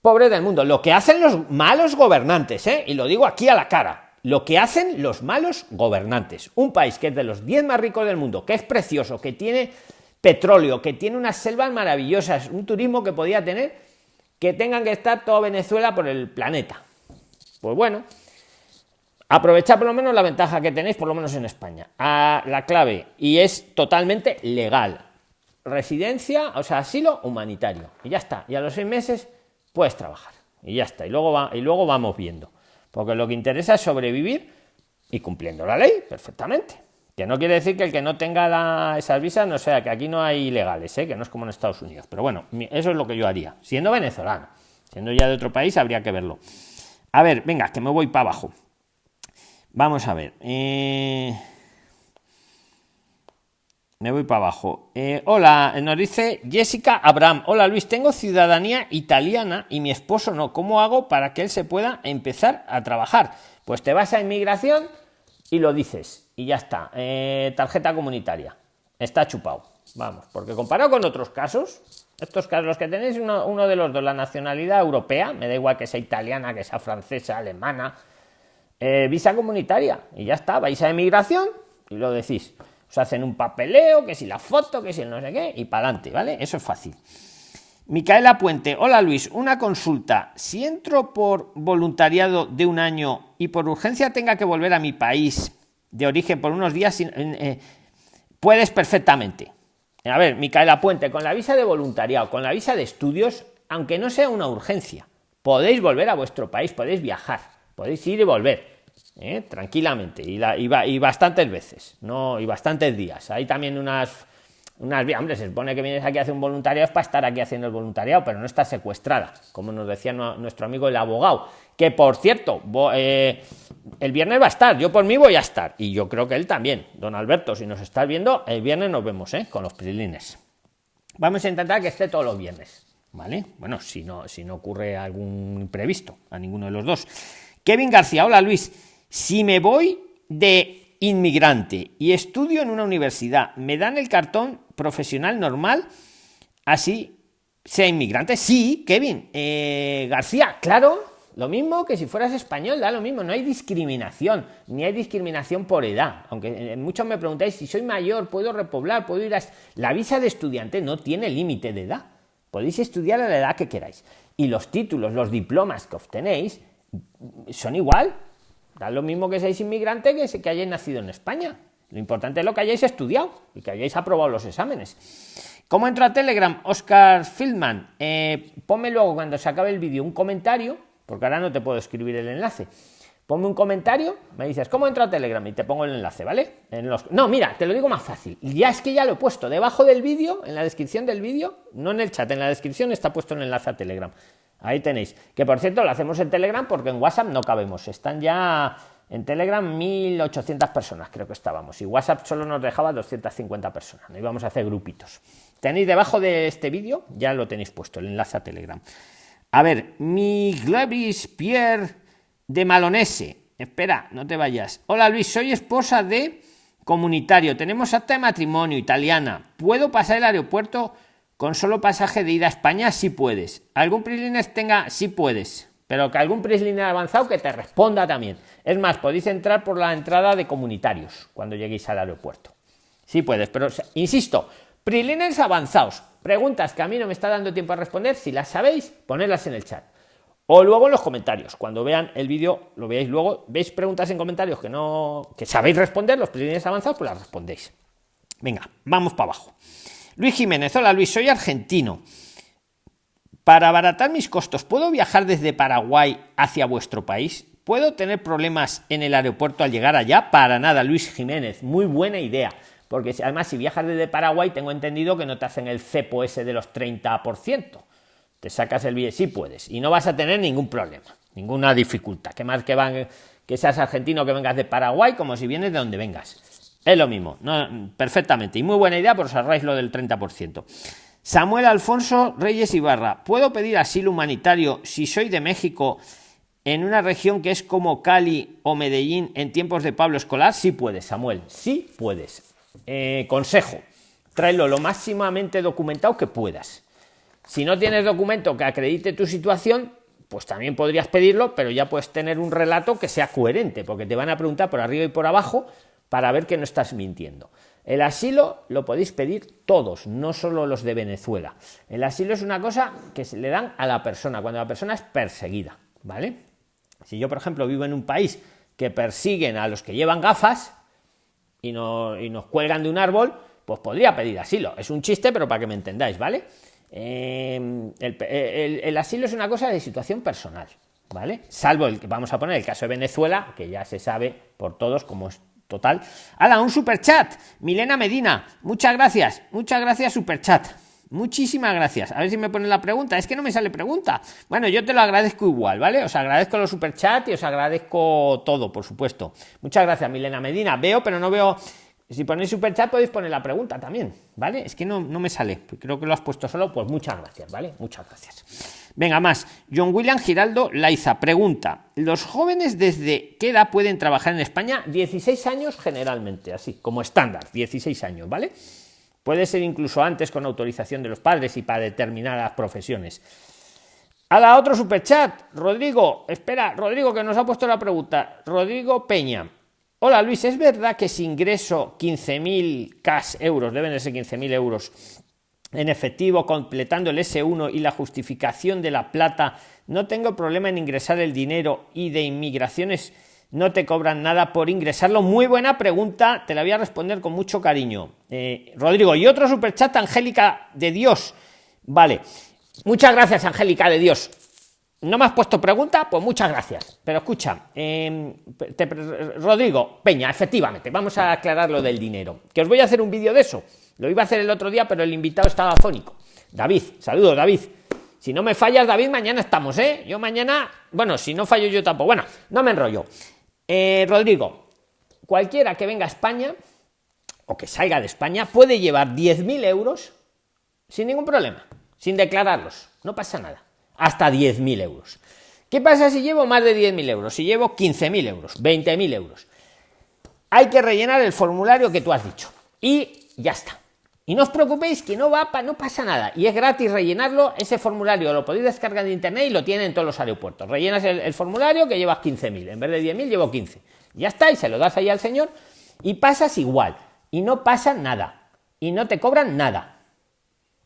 pobres del mundo. Lo que hacen los malos gobernantes, ¿eh? y lo digo aquí a la cara, lo que hacen los malos gobernantes. Un país que es de los 10 más ricos del mundo, que es precioso, que tiene petróleo, que tiene unas selvas maravillosas, un turismo que podía tener, que tengan que estar toda Venezuela por el planeta. Pues bueno, Aprovechad por lo menos la ventaja que tenéis, por lo menos en España. A la clave, y es totalmente legal. Residencia, o sea, asilo humanitario. Y ya está. Y a los seis meses puedes trabajar. Y ya está. Y luego, va, y luego vamos viendo. Porque lo que interesa es sobrevivir y cumpliendo la ley perfectamente. Que no quiere decir que el que no tenga esas visas no sea que aquí no hay ilegales, ¿eh? que no es como en Estados Unidos. Pero bueno, eso es lo que yo haría. Siendo venezolano, siendo ya de otro país, habría que verlo. A ver, venga, que me voy para abajo. Vamos a ver. Eh, me voy para abajo. Eh, hola, nos dice Jessica Abraham. Hola Luis, tengo ciudadanía italiana y mi esposo no. ¿Cómo hago para que él se pueda empezar a trabajar? Pues te vas a inmigración y lo dices. Y ya está. Eh, tarjeta comunitaria. Está chupado. Vamos, porque comparado con otros casos, estos casos los que tenéis, uno, de los dos, la nacionalidad europea, me da igual que sea italiana, que sea francesa, alemana, eh, visa comunitaria y ya está, vais a emigración y lo decís. Os hacen un papeleo, que si la foto, que si el no sé qué, y para adelante, ¿vale? Eso es fácil. Micaela Puente, hola Luis, una consulta. Si entro por voluntariado de un año y por urgencia tenga que volver a mi país de origen por unos días, eh, puedes perfectamente. A ver, Micaela Puente, con la visa de voluntariado, con la visa de estudios, aunque no sea una urgencia, podéis volver a vuestro país, podéis viajar podéis ir y volver ¿eh? tranquilamente y, la, y, bastantes veces no y bastantes días hay también unas unas hombre se supone que vienes aquí a hacer un voluntariado es para estar aquí haciendo el voluntariado pero no está secuestrada como nos decía nuestro amigo el abogado que por cierto eh, el viernes va a estar yo por mí voy a estar y yo creo que él también. Don Alberto si nos estás viendo el viernes nos vemos ¿eh? con los prilines. Vamos a intentar que esté todos los viernes vale bueno si no si no ocurre algún imprevisto a ninguno de los dos. Kevin García, hola Luis, si me voy de inmigrante y estudio en una universidad, ¿me dan el cartón profesional normal? Así sea inmigrante. Sí, Kevin eh, García, claro, lo mismo que si fueras español, da lo mismo, no hay discriminación, ni hay discriminación por edad. Aunque eh, muchos me preguntáis si soy mayor, puedo repoblar, puedo ir a... La visa de estudiante no tiene límite de edad. Podéis estudiar a la edad que queráis. Y los títulos, los diplomas que obtenéis, son igual. Da lo mismo que seáis inmigrante que, que hayáis nacido en España. Lo importante es lo que hayáis estudiado y que hayáis aprobado los exámenes. ¿Cómo entro a Telegram? Oscar Fieldman. Eh, ponme luego cuando se acabe el vídeo un comentario, porque ahora no te puedo escribir el enlace. Ponme un comentario, me dices, ¿cómo entro a Telegram? Y te pongo el enlace, ¿vale? En los... No, mira, te lo digo más fácil. Ya es que ya lo he puesto debajo del vídeo, en la descripción del vídeo, no en el chat, en la descripción está puesto el enlace a Telegram. Ahí tenéis. Que por cierto, lo hacemos en Telegram porque en WhatsApp no cabemos. Están ya En Telegram 1800 personas creo que estábamos y WhatsApp solo nos dejaba 250 personas. No íbamos a hacer grupitos. Tenéis debajo de este vídeo, ya lo tenéis puesto, el enlace a Telegram. A ver, mi Glavis Pierre de Malonese. Espera, no te vayas. Hola Luis, soy esposa de comunitario. Tenemos acta de matrimonio italiana. ¿Puedo pasar el aeropuerto con solo pasaje de ida a España? Si puedes. ¿Algún Prisliner tenga? Si puedes. Pero que algún Prisliner avanzado que te responda también. Es más, podéis entrar por la entrada de comunitarios cuando lleguéis al aeropuerto. Si puedes, pero insisto, Prisliners avanzados. Preguntas que a mí no me está dando tiempo a responder. Si las sabéis, ponedlas en el chat. O luego en los comentarios. Cuando vean el vídeo, lo veáis luego. ¿Veis preguntas en comentarios que no que sabéis responder? Los prisliners avanzados, pues las respondéis. Venga, vamos para abajo. Luis Jiménez, hola Luis, soy argentino. Para abaratar mis costos, ¿puedo viajar desde Paraguay hacia vuestro país? ¿Puedo tener problemas en el aeropuerto al llegar allá? Para nada, Luis Jiménez, muy buena idea porque además si viajas desde Paraguay tengo entendido que no te hacen el cepo ese de los 30%. Te sacas el billete, sí puedes, y no vas a tener ningún problema, ninguna dificultad. Que más que van, que seas argentino que vengas de Paraguay, como si vienes de donde vengas. Es lo mismo, no, perfectamente. Y muy buena idea, por os ahorráis lo del 30%. Samuel Alfonso Reyes Ibarra, ¿puedo pedir asilo humanitario si soy de México en una región que es como Cali o Medellín en tiempos de Pablo Escolar? Sí puedes, Samuel, sí puedes. Eh, consejo, tráelo lo máximamente documentado que puedas. Si no tienes documento que acredite tu situación, pues también podrías pedirlo, pero ya puedes tener un relato que sea coherente, porque te van a preguntar por arriba y por abajo para ver que no estás mintiendo. El asilo lo podéis pedir todos, no solo los de Venezuela. El asilo es una cosa que se le dan a la persona, cuando la persona es perseguida, ¿vale? Si yo, por ejemplo, vivo en un país que persiguen a los que llevan gafas, y, nos cuelgan de un árbol, pues podría pedir asilo. Es un chiste, pero para que me entendáis, ¿vale? Eh, el, asilo es una cosa de situación personal, ¿vale? Salvo el que vamos a poner el caso de Venezuela, que ya se sabe por todos como es total. ¡Hala, un super chat! Milena Medina, muchas gracias, muchas gracias, super chat. Muchísimas gracias. A ver si me ponen la pregunta. Es que no me sale pregunta. Bueno, yo te lo agradezco igual, ¿vale? Os agradezco los superchats y os agradezco todo, por supuesto. Muchas gracias, Milena Medina. Veo, pero no veo. Si ponéis superchat podéis poner la pregunta también, ¿vale? Es que no, no me sale. Creo que lo has puesto solo. Pues muchas gracias, ¿vale? Muchas gracias. Venga, más. John William Giraldo Laiza pregunta: ¿Los jóvenes desde qué edad pueden trabajar en España? 16 años generalmente, así, como estándar, 16 años, ¿vale? Puede ser incluso antes con autorización de los padres y para determinadas profesiones. A la otro superchat, Rodrigo, espera, Rodrigo que nos ha puesto la pregunta. Rodrigo Peña. Hola Luis, ¿es verdad que si ingreso 15.000 cash euros, deben de ser 15.000 euros en efectivo, completando el S1 y la justificación de la plata, no tengo problema en ingresar el dinero y de inmigraciones no te cobran nada por ingresarlo. Muy buena pregunta, te la voy a responder con mucho cariño. Eh, Rodrigo, y otro superchat, Angélica de Dios. Vale, muchas gracias, Angélica de Dios. ¿No me has puesto pregunta? Pues muchas gracias. Pero escucha, em, Rodrigo Peña, efectivamente, vamos a aclarar lo del dinero. Que os voy a hacer un vídeo de eso. Lo iba a hacer el otro día, pero el invitado estaba fónico. David, saludos, David. Si no me fallas, David, mañana estamos, ¿eh? Yo mañana, bueno, si no fallo yo tampoco. Bueno, no me enrollo. Eh, Rodrigo, cualquiera que venga a España o que salga de España puede llevar 10.000 euros sin ningún problema, sin declararlos, no pasa nada, hasta 10.000 euros. ¿Qué pasa si llevo más de 10.000 euros? Si llevo 15.000 euros, 20.000 euros. Hay que rellenar el formulario que tú has dicho y ya está. Y no os preocupéis que no va, no pasa nada. Y es gratis rellenarlo. Ese formulario lo podéis descargar de internet y lo tienen en todos los aeropuertos. Rellenas el, formulario que llevas 15.000. En vez de 10.000 llevo 15. Ya está, y se lo das ahí al señor. Y pasas igual. Y no pasa nada. Y no te cobran nada.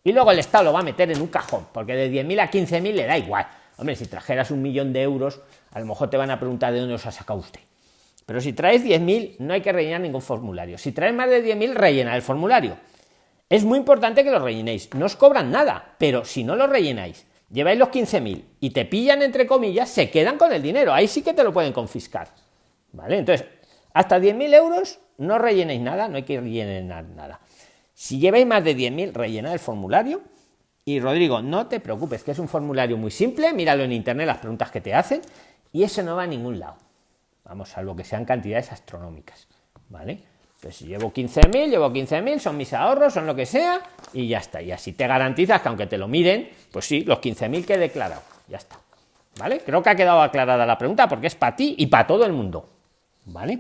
Y luego el Estado lo va a meter en un cajón. Porque de 10.000 a 15.000 le da igual. Hombre, si trajeras un millón de euros, a lo mejor te van a preguntar de dónde os ha sacado usted. Pero si traes 10.000, no hay que rellenar ningún formulario. Si traes más de 10.000, rellena el formulario es muy importante que lo rellenéis. No os cobran nada, pero si no lo rellenáis, lleváis los 15.000 y te pillan entre comillas, se quedan con el dinero. Ahí sí que te lo pueden confiscar. ¿Vale? Entonces, hasta 10.000 euros no rellenéis nada, no hay que rellenar nada. Si lleváis más de 10.000, rellenad el formulario. Y Rodrigo, no te preocupes, que es un formulario muy simple, míralo en internet, las preguntas que te hacen, y eso no va a ningún lado. Vamos, salvo que sean cantidades astronómicas. ¿Vale? Pues si llevo 15.000, llevo 15.000, son mis ahorros, son lo que sea, y ya está. Y así te garantizas que aunque te lo miren, pues sí, los 15.000 que he declarado. Ya está. ¿Vale? Creo que ha quedado aclarada la pregunta porque es para ti y para todo el mundo. ¿Vale?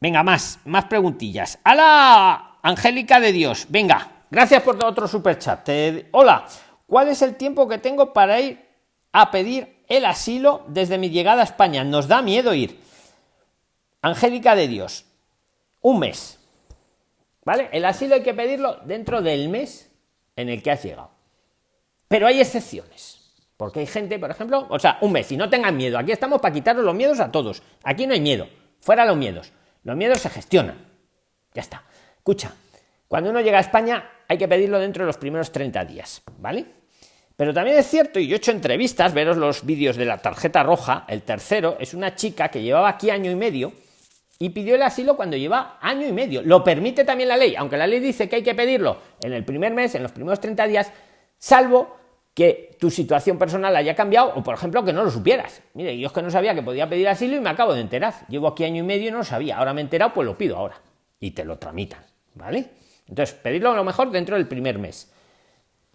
Venga, más, más preguntillas. ¡Hala! Angélica de Dios, venga, gracias por otro super chat. Hola, ¿cuál es el tiempo que tengo para ir a pedir el asilo desde mi llegada a España? Nos da miedo ir. Angélica de Dios, un mes. ¿Vale? El asilo hay que pedirlo dentro del mes en el que has llegado. Pero hay excepciones. Porque hay gente, por ejemplo, o sea, un mes, y no tengan miedo. Aquí estamos para quitaros los miedos a todos. Aquí no hay miedo. Fuera los miedos. Los miedos se gestionan. Ya está. Escucha, cuando uno llega a España hay que pedirlo dentro de los primeros 30 días, ¿vale? Pero también es cierto, y yo he hecho entrevistas, veros los vídeos de la tarjeta roja, el tercero es una chica que llevaba aquí año y medio y pidió el asilo cuando lleva año y medio. Lo permite también la ley, aunque la ley dice que hay que pedirlo en el primer mes, en los primeros 30 días, salvo que tu situación personal haya cambiado o, por ejemplo, que no lo supieras. Mire, yo es que no sabía que podía pedir asilo y me acabo de enterar. Llevo aquí año y medio y no sabía. Ahora me he enterado, pues lo pido ahora. Y te lo tramitan, ¿vale? Entonces, pedirlo a lo mejor dentro del primer mes.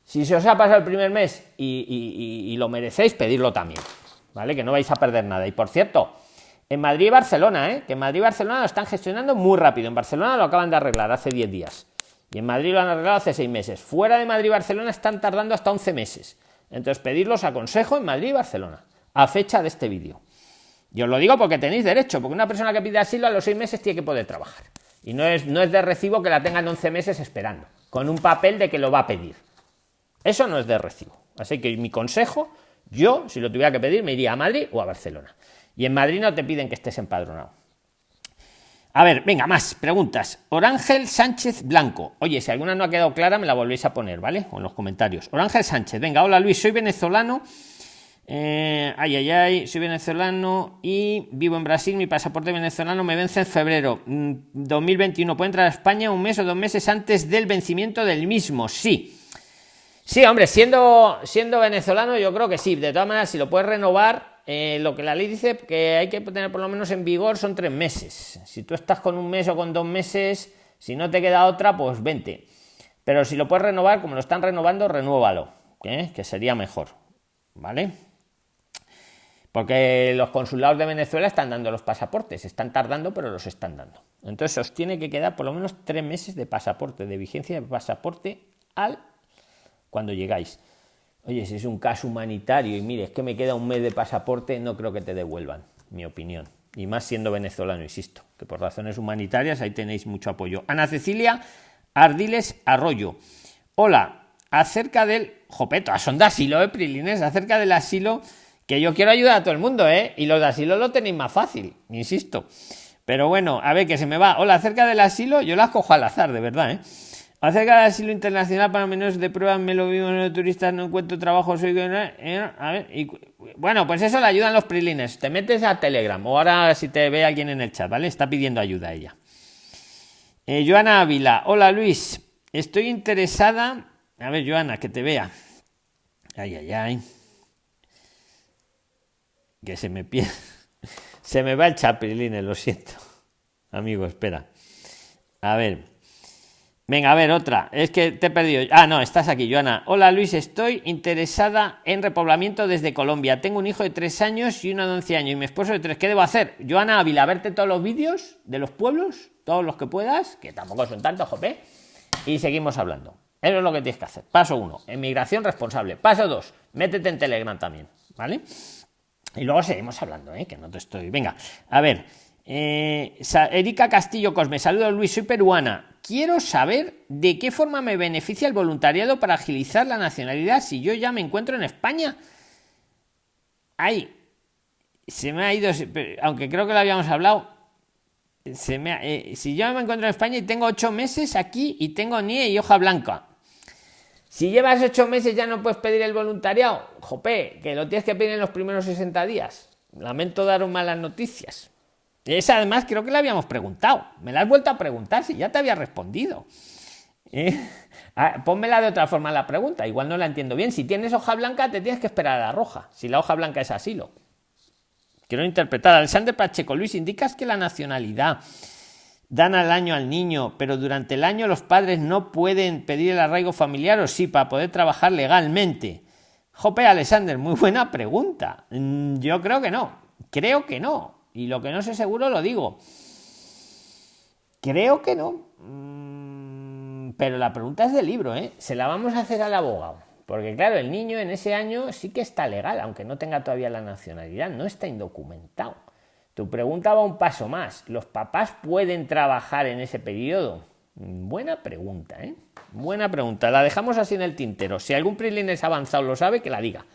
Si se os ha pasado el primer mes y, y lo merecéis, pedirlo también, ¿vale? Que no vais a perder nada. Y por cierto, en Madrid y Barcelona, ¿eh? que en Madrid y Barcelona lo están gestionando muy rápido. En Barcelona lo acaban de arreglar hace 10 días. Y en Madrid lo han arreglado hace 6 meses. Fuera de Madrid y Barcelona están tardando hasta 11 meses. Entonces, pedirlos aconsejo en Madrid y Barcelona, a fecha de este vídeo. Yo os lo digo porque tenéis derecho, porque una persona que pide asilo a los 6 meses tiene que poder trabajar. Y no es, no es de recibo que la tengan 11 meses esperando, con un papel de que lo va a pedir. Eso no es de recibo. Así que mi consejo, yo, si lo tuviera que pedir, me iría a Madrid o a Barcelona. Y en Madrid no te piden que estés empadronado. A ver, venga, más preguntas. Orángel Sánchez Blanco. Oye, si alguna no ha quedado clara, me la volvéis a poner, ¿vale? O en los comentarios. Orángel Sánchez, venga, hola Luis, soy venezolano. Eh, ay, ay, ay, soy venezolano y vivo en Brasil. Mi pasaporte venezolano me vence en febrero 2021. Mm, ¿Puedo entrar a España un mes o dos meses antes del vencimiento del mismo? Sí. Sí, hombre, siendo, siendo venezolano, yo creo que sí. De todas maneras, si lo puedes renovar, eh, lo que la ley dice que hay que tener por lo menos en vigor son tres meses. Si tú estás con un mes o con dos meses, si no te queda otra, pues vente. Pero si lo puedes renovar, como lo están renovando, renuévalo, ¿eh? que sería mejor. ¿Vale? Porque los consulados de Venezuela están dando los pasaportes, están tardando, pero los están dando. Entonces os tiene que quedar por lo menos tres meses de pasaporte, de vigencia de pasaporte al cuando llegáis. Oye, si es un caso humanitario y mire, es que me queda un mes de pasaporte, no creo que te devuelvan, mi opinión. Y más siendo venezolano, insisto, que por razones humanitarias ahí tenéis mucho apoyo. Ana Cecilia Ardiles Arroyo. Hola, acerca del. Jopeto, son de asilo, ¿eh, Prilines? Acerca del asilo, que yo quiero ayudar a todo el mundo, ¿eh? Y los de asilo lo tenéis más fácil, insisto. Pero bueno, a ver, que se me va. Hola, acerca del asilo, yo las cojo al azar, de verdad, ¿eh? Acerca del asilo internacional para menores de prueba, me lo vivo en los turistas, no encuentro trabajo, soy... Eh, a bueno, pues eso le ayudan los prilines. Te metes a Telegram o ahora si te ve alguien en el chat, ¿vale? Está pidiendo ayuda ella. Eh, Joana Ávila, hola Luis, estoy interesada... A ver, Joana, que te vea. Ay, ay, ay. Que se me pierde. Se me va el chat, prilines, lo siento. Amigo, espera. A ver. Venga, a ver, otra. Es que te he perdido. Ah, no, estás aquí, Joana. Hola Luis, estoy interesada en repoblamiento desde Colombia. Tengo un hijo de tres años y una de 11 años y mi esposo de tres. ¿Qué debo hacer? Joana Ávila, verte todos los vídeos de los pueblos, todos los que puedas, que tampoco son tantos, jope. Y seguimos hablando. Eso es lo que tienes que hacer. Paso uno, emigración responsable. Paso dos, métete en Telegram también, ¿vale? Y luego seguimos hablando, ¿eh? Que no te estoy. Venga, a ver. Eh, Erika Castillo Cosme, saludos Luis, soy peruana quiero saber de qué forma me beneficia el voluntariado para agilizar la nacionalidad si yo ya me encuentro en España. Ay, se me ha ido, aunque creo que lo habíamos hablado. Se me eh, si yo me encuentro en España y tengo ocho meses aquí y tengo NIE y hoja blanca. Si llevas ocho meses ya no puedes pedir el voluntariado. Jope, que lo tienes que pedir en los primeros 60 días. Lamento daros malas noticias. Esa además creo que la habíamos preguntado. Me la has vuelto a preguntar si ya te había respondido. ¿Eh? Ah, pónmela de otra forma la pregunta. Igual no la entiendo bien. Si tienes hoja blanca, te tienes que esperar a la roja. Si la hoja blanca es asilo. quiero interpretar. Alexander Pacheco, Luis, indicas que la nacionalidad dan al año al niño, pero durante el año los padres no pueden pedir el arraigo familiar o sí para poder trabajar legalmente. Jope Alexander, muy buena pregunta. Mm, yo creo que no, creo que no. Y lo que no sé seguro lo digo. Creo que no. Mm, pero la pregunta es del libro, ¿eh? Se la vamos a hacer al abogado. Porque claro, el niño en ese año sí que está legal, aunque no tenga todavía la nacionalidad, no está indocumentado. Tu pregunta va un paso más. ¿Los papás pueden trabajar en ese periodo? Buena pregunta, ¿eh? Buena pregunta. La dejamos así en el tintero. Si algún es avanzado lo sabe, que la diga.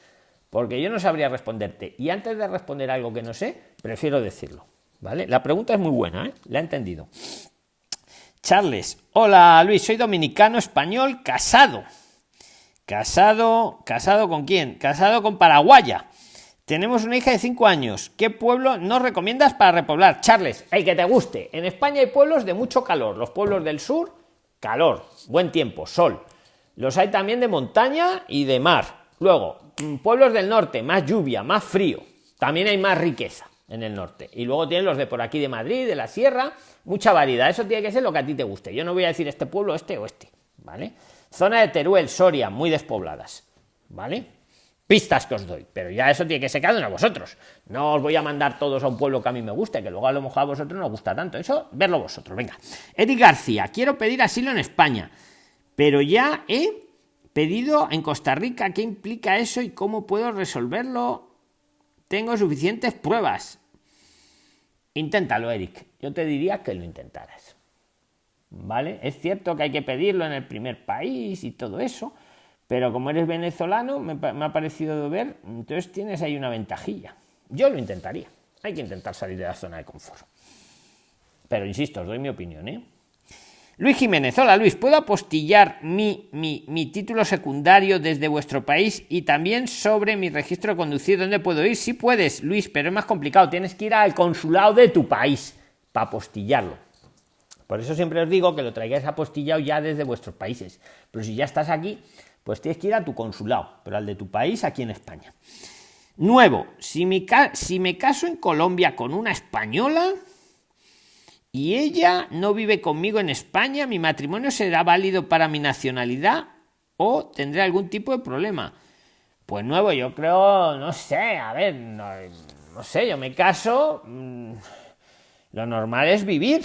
Porque yo no sabría responderte. Y antes de responder algo que no sé, prefiero decirlo. ¿Vale? La pregunta es muy buena, ¿eh? La he entendido. Charles. Hola Luis, soy dominicano español casado. Casado, casado con quién? Casado con Paraguaya. Tenemos una hija de 5 años. ¿Qué pueblo nos recomiendas para repoblar? Charles, el que te guste. En España hay pueblos de mucho calor. Los pueblos del sur, calor, buen tiempo, sol. Los hay también de montaña y de mar. Luego, pueblos del norte, más lluvia, más frío. También hay más riqueza en el norte. Y luego tienen los de por aquí de Madrid, de la sierra, mucha variedad. Eso tiene que ser lo que a ti te guste. Yo no voy a decir este pueblo, este o este. ¿Vale? Zona de Teruel, Soria, muy despobladas. ¿Vale? pistas que os doy, pero ya eso tiene que ser cada uno a vosotros. No os voy a mandar todos a un pueblo que a mí me guste, que luego a lo mejor a vosotros no os gusta tanto. Eso, verlo vosotros. Venga. Eric García, quiero pedir asilo en España, pero ya he pedido en Costa Rica. ¿Qué implica eso y cómo puedo resolverlo? Tengo suficientes pruebas. Inténtalo, Eric. Yo te diría que lo intentaras. ¿Vale? Es cierto que hay que pedirlo en el primer país y todo eso pero como eres venezolano, me, ha parecido ver, entonces tienes ahí una ventajilla. Yo lo intentaría. Hay que intentar salir de la zona de confort. Pero insisto, os doy mi opinión, ¿eh? Luis Jiménez, hola Luis, ¿puedo apostillar mi, mi, mi, título secundario desde vuestro país y también sobre mi registro de conducir? ¿Dónde puedo ir? Sí puedes, Luis, pero es más complicado. Tienes que ir al consulado de tu país para apostillarlo. Por eso siempre os digo que lo traigáis apostillado ya desde vuestros países. Pero si ya estás aquí, pues tienes que ir a tu consulado, pero al de tu país aquí en España. Nuevo, si si me caso en Colombia con una española y ella no vive conmigo en España, ¿mi matrimonio será válido para mi nacionalidad o tendré algún tipo de problema? Pues nuevo, yo creo, no sé, a ver, no, no sé, yo me caso, mm, lo normal es vivir,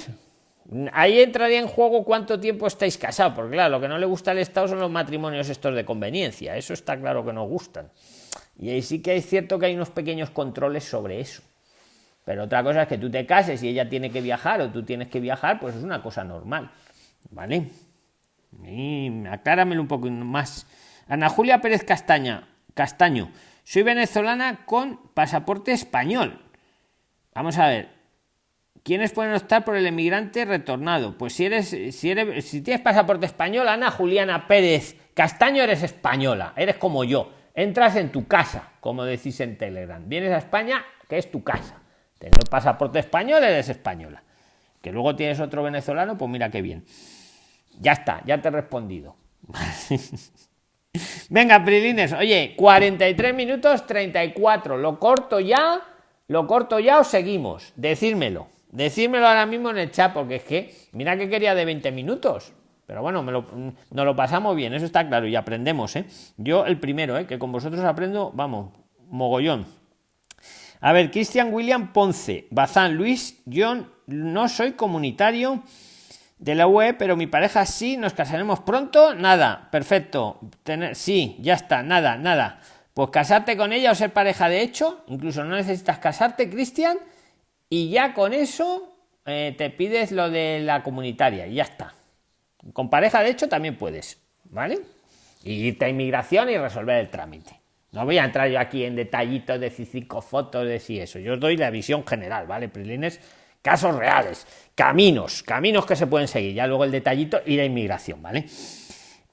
Ahí entraría en juego cuánto tiempo estáis casados, porque claro, lo que no le gusta al Estado son los matrimonios estos de conveniencia, eso está claro que nos gustan. Y ahí sí que es cierto que hay unos pequeños controles sobre eso. Pero otra cosa es que tú te cases y ella tiene que viajar o tú tienes que viajar, pues es una cosa normal. ¿Vale? Y acláramelo un poco más. Ana Julia Pérez Castaña, Castaño, soy venezolana con pasaporte español. Vamos a ver, ¿Quiénes pueden optar por el emigrante retornado? Pues si eres, si eres, si tienes pasaporte español, Ana Juliana Pérez Castaño, eres española, eres como yo. Entras en tu casa, como decís en Telegram. Vienes a España, que es tu casa. Tienes pasaporte español, eres española. Que luego tienes otro venezolano, pues mira qué bien. Ya está, ya te he respondido. Venga, Prilines, oye, 43 minutos 34. ¿Lo corto ya? ¿Lo corto ya o seguimos? Decírmelo. Decírmelo ahora mismo en el chat, porque es que, mira que quería de 20 minutos. Pero bueno, me lo, nos lo pasamos bien, eso está claro, y aprendemos, ¿eh? Yo el primero, ¿eh? Que con vosotros aprendo, vamos, mogollón. A ver, Cristian William Ponce, Bazán Luis, yo no soy comunitario de la UE, pero mi pareja sí, nos casaremos pronto, nada, perfecto, sí, ya está, nada, nada. Pues casarte con ella o ser pareja de hecho, incluso no necesitas casarte, Cristian, y ya con eso eh, te pides lo de la comunitaria y ya está. Con pareja, de hecho, también puedes, ¿vale? Y irte a inmigración y resolver el trámite. No voy a entrar yo aquí en detallitos de cinco fotos, de si eso. Yo os doy la visión general, ¿vale? Prilines, casos reales, caminos, caminos que se pueden seguir. Ya luego el detallito y la inmigración, ¿vale?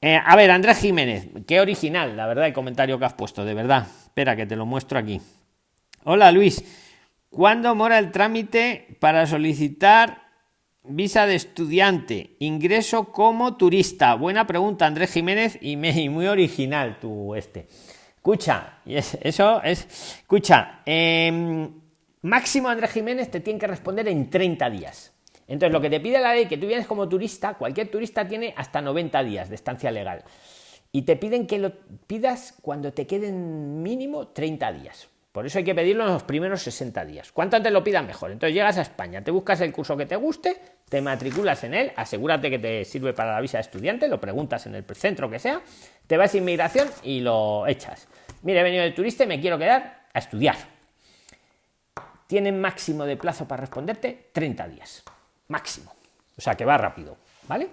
Eh, a ver, Andrés Jiménez, qué original, la verdad, el comentario que has puesto, de verdad. Espera, que te lo muestro aquí. Hola, Luis. ¿Cuándo mora el trámite para solicitar visa de estudiante? Ingreso como turista. Buena pregunta, Andrés Jiménez, y, muy original tu este. Escucha, eso es. Escucha, em, máximo Andrés Jiménez te tiene que responder en 30 días. Entonces, lo que te pide la ley, que tú vienes como turista, cualquier turista tiene hasta 90 días de estancia legal. Y te piden que lo pidas cuando te queden mínimo 30 días. Por eso hay que pedirlo en los primeros 60 días. Cuanto antes lo pidan, mejor. Entonces llegas a España, te buscas el curso que te guste, te matriculas en él, asegúrate que te sirve para la visa de estudiante, lo preguntas en el centro que sea, te vas a inmigración y lo echas. Mire, he venido de turista y me quiero quedar a estudiar. Tienen máximo de plazo para responderte 30 días. Máximo. O sea que va rápido. ¿Vale?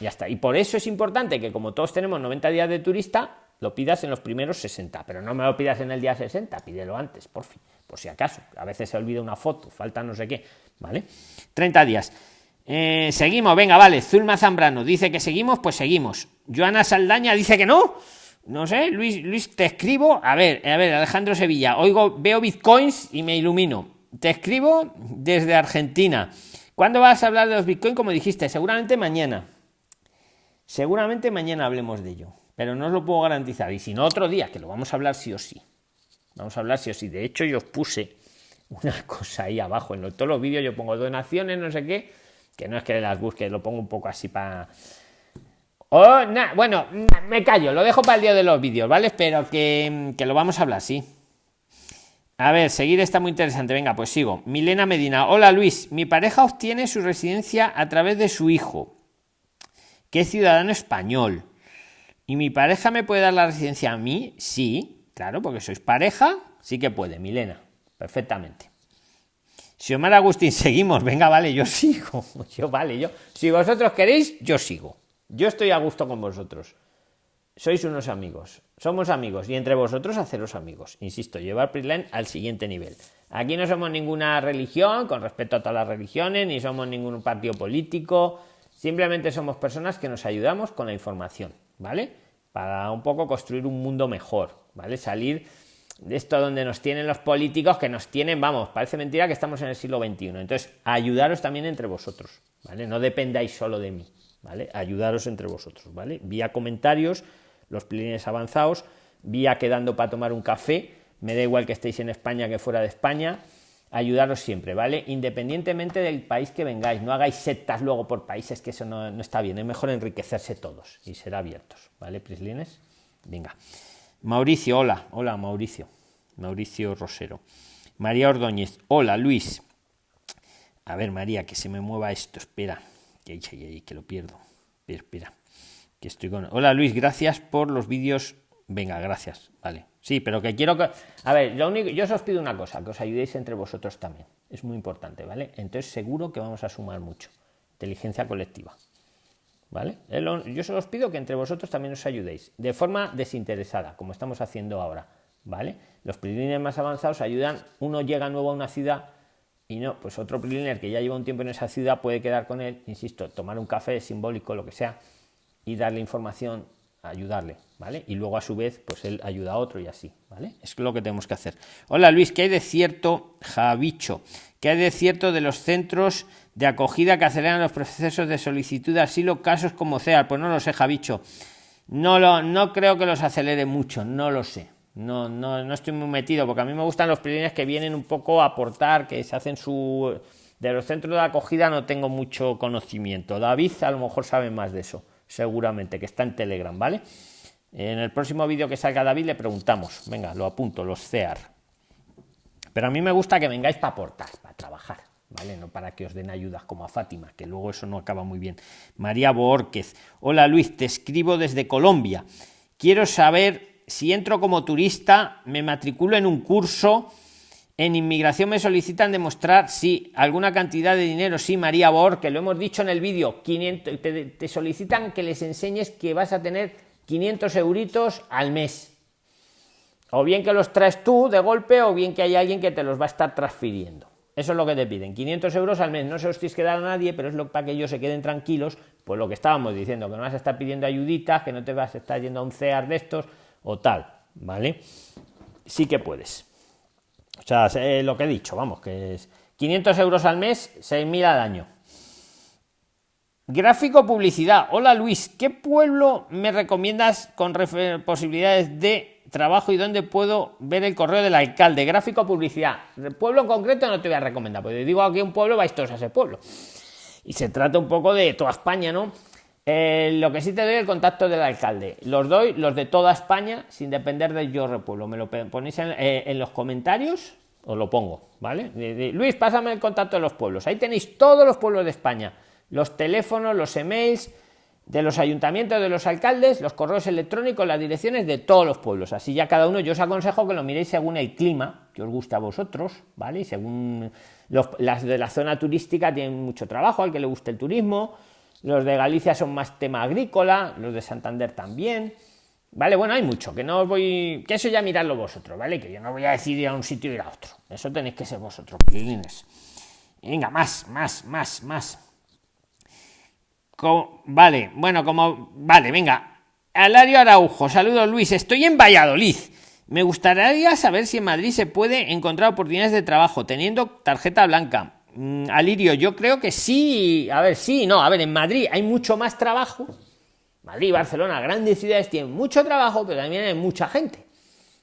Ya está. Y por eso es importante que como todos tenemos 90 días de turista, lo pidas en los primeros 60, pero no me lo pidas en el día 60, pídelo antes, por fin, por si acaso. A veces se olvida una foto, falta no sé qué, ¿vale? 30 días. Eh, seguimos, venga, vale. Zulma Zambrano dice que seguimos, pues seguimos. Joana Saldaña dice que no. No sé, Luis, Luis, te escribo. A ver, a ver, Alejandro Sevilla. Oigo, veo bitcoins y me ilumino. Te escribo desde Argentina. ¿Cuándo vas a hablar de los bitcoins? Como dijiste, seguramente mañana. Seguramente mañana hablemos de ello pero no os lo puedo garantizar. Y si no, otro día, que lo vamos a hablar sí o sí. Vamos a hablar sí o sí. De hecho, yo os puse una cosa ahí abajo. En todos los vídeos yo pongo donaciones, no sé qué, que no es que las busque, lo pongo un poco así para... Oh, bueno, me callo, lo dejo para el día de los vídeos, ¿vale? Pero que, que lo vamos a hablar, sí. A ver, seguir está muy interesante. Venga, pues sigo. Milena Medina. Hola Luis, mi pareja obtiene su residencia a través de su hijo, que es ciudadano español. ¿Y mi pareja me puede dar la residencia a mí? Sí, claro, porque sois pareja, sí que puede, Milena, perfectamente. Si Omar Agustín seguimos, venga, vale, yo sigo. Yo, vale, yo. Si vosotros queréis, yo sigo. Yo estoy a gusto con vosotros. Sois unos amigos. Somos amigos. Y entre vosotros, haceros amigos. Insisto, llevar Prisline al siguiente nivel. Aquí no somos ninguna religión, con respecto a todas las religiones, ni somos ningún partido político. Simplemente somos personas que nos ayudamos con la información. ¿Vale? Para un poco construir un mundo mejor, ¿vale? Salir de esto donde nos tienen los políticos, que nos tienen, vamos, parece mentira que estamos en el siglo XXI. Entonces, ayudaros también entre vosotros, ¿vale? No dependáis solo de mí, ¿vale? Ayudaros entre vosotros, ¿vale? Vía comentarios, los plines avanzados, vía quedando para tomar un café, me da igual que estéis en España que fuera de España, ayudaros siempre, ¿vale? Independientemente del país que vengáis, no hagáis sectas luego por países, que eso no, está bien, es mejor enriquecerse todos y ser abiertos, ¿vale, Prislines? Venga. Mauricio, hola, hola Mauricio, Mauricio Rosero. María Ordóñez, hola Luis. A ver, María, que se me mueva esto, espera, que, que lo pierdo. Espera, espera, que estoy con... Hola Luis, gracias por los vídeos. Venga, gracias, vale. Sí, pero que quiero que. A ver, lo único, yo os pido una cosa, que os ayudéis entre vosotros también. Es muy importante, ¿vale? Entonces seguro que vamos a sumar mucho. Inteligencia colectiva. ¿Vale? Yo solo os pido que entre vosotros también os ayudéis, de forma desinteresada, como estamos haciendo ahora. ¿Vale? Los prilines más avanzados ayudan, uno llega nuevo a una ciudad y no, pues otro priliner que ya lleva un tiempo en esa ciudad puede quedar con él, insisto, tomar un café simbólico, lo que sea, y darle información ayudarle, ¿vale? Y luego a su vez, pues él ayuda a otro y así, ¿vale? Es lo que tenemos que hacer. Hola Luis, ¿qué hay de cierto, Javicho? ¿Qué hay de cierto de los centros de acogida que aceleran los procesos de solicitud de asilo, casos como CEAR? Pues no lo sé, Javicho. No, lo, no creo que los acelere mucho, no lo sé. No, no, no estoy muy metido, porque a mí me gustan los primeros que vienen un poco a aportar, que se hacen su... De los centros de acogida no tengo mucho conocimiento. David a lo mejor sabe más de eso seguramente, que está en Telegram, ¿vale? En el próximo vídeo que salga David le preguntamos, venga, lo apunto, los CEAR. Pero a mí me gusta que vengáis para aportar, para trabajar, ¿vale? No para que os den ayudas como a Fátima, que luego eso no acaba muy bien. María Borquez, hola Luis, te escribo desde Colombia. Quiero saber si entro como turista, me matriculo en un curso en inmigración me solicitan demostrar si alguna cantidad de dinero, sí, María Bor, que lo hemos dicho en el vídeo, 500, te, solicitan que les enseñes que vas a tener 500 euritos al mes. O bien que los traes tú de golpe, o bien que hay alguien que te los va a estar transfiriendo. Eso es lo que te piden, 500 euros al mes. No se los tienes que dar a nadie, pero es lo para que ellos se queden tranquilos. Pues lo que estábamos diciendo, que no vas a estar pidiendo ayuditas, que no te vas a estar yendo a un CEAR de estos o tal, ¿vale? Sí que puedes. O sea, lo que he dicho, vamos, que es 500 euros al mes, 6.000 al año. Gráfico publicidad. Hola Luis, ¿qué pueblo me recomiendas con posibilidades de trabajo y dónde puedo ver el correo del alcalde? Gráfico publicidad. pueblo en concreto no te voy a recomendar, porque digo aquí un pueblo, vais todos a ese pueblo. Y se trata un poco de toda España, ¿no? Eh, lo que sí te doy el contacto del alcalde. Los doy los de toda España sin depender del yo repueblo. Me lo ponéis en, eh, en los comentarios, os lo pongo, ¿vale? Luis, pásame el contacto de los pueblos. Ahí tenéis todos los pueblos de España los teléfonos, los emails de los ayuntamientos, de los alcaldes, los correos electrónicos, las direcciones de todos los pueblos. Así ya cada uno, yo os aconsejo que lo miréis según el clima que os guste a vosotros, ¿vale? Y según las de la zona turística tienen mucho trabajo, al que le guste el turismo, los de Galicia son más tema agrícola, los de Santander también, ¿vale? Bueno, hay mucho, que no os voy, que eso ya miradlo vosotros, ¿vale? Que yo no voy a decir ir a un sitio y ir a otro, eso tenéis que ser vosotros, pilines. Venga, más, más, más, más vale, bueno, como. Vale, venga. Alario Araujo, saludos Luis. Estoy en Valladolid. Me gustaría saber si en Madrid se puede encontrar oportunidades de trabajo teniendo tarjeta blanca. Mm, Alirio, yo creo que sí. A ver, sí, no. A ver, en Madrid hay mucho más trabajo. Madrid, Barcelona, grandes ciudades tienen mucho trabajo, pero también hay mucha gente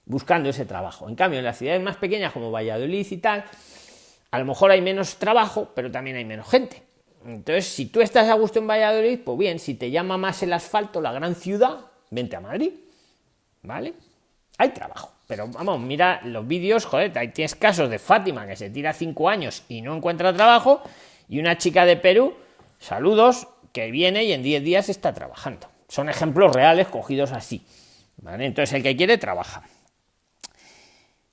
buscando ese trabajo. En cambio, en las ciudades más pequeñas como Valladolid y tal, a lo mejor hay menos trabajo, pero también hay menos gente. Entonces, si tú estás a gusto en Valladolid, pues bien, si te llama más el asfalto, la gran ciudad, vente a Madrid. ¿Vale? Hay trabajo. Pero vamos, mira los vídeos, joder, ahí tienes casos de Fátima que se tira cinco años y no encuentra trabajo, y una chica de Perú, saludos, que viene y en diez días está trabajando. Son ejemplos reales cogidos así. ¿Vale? Entonces, el que quiere, trabaja.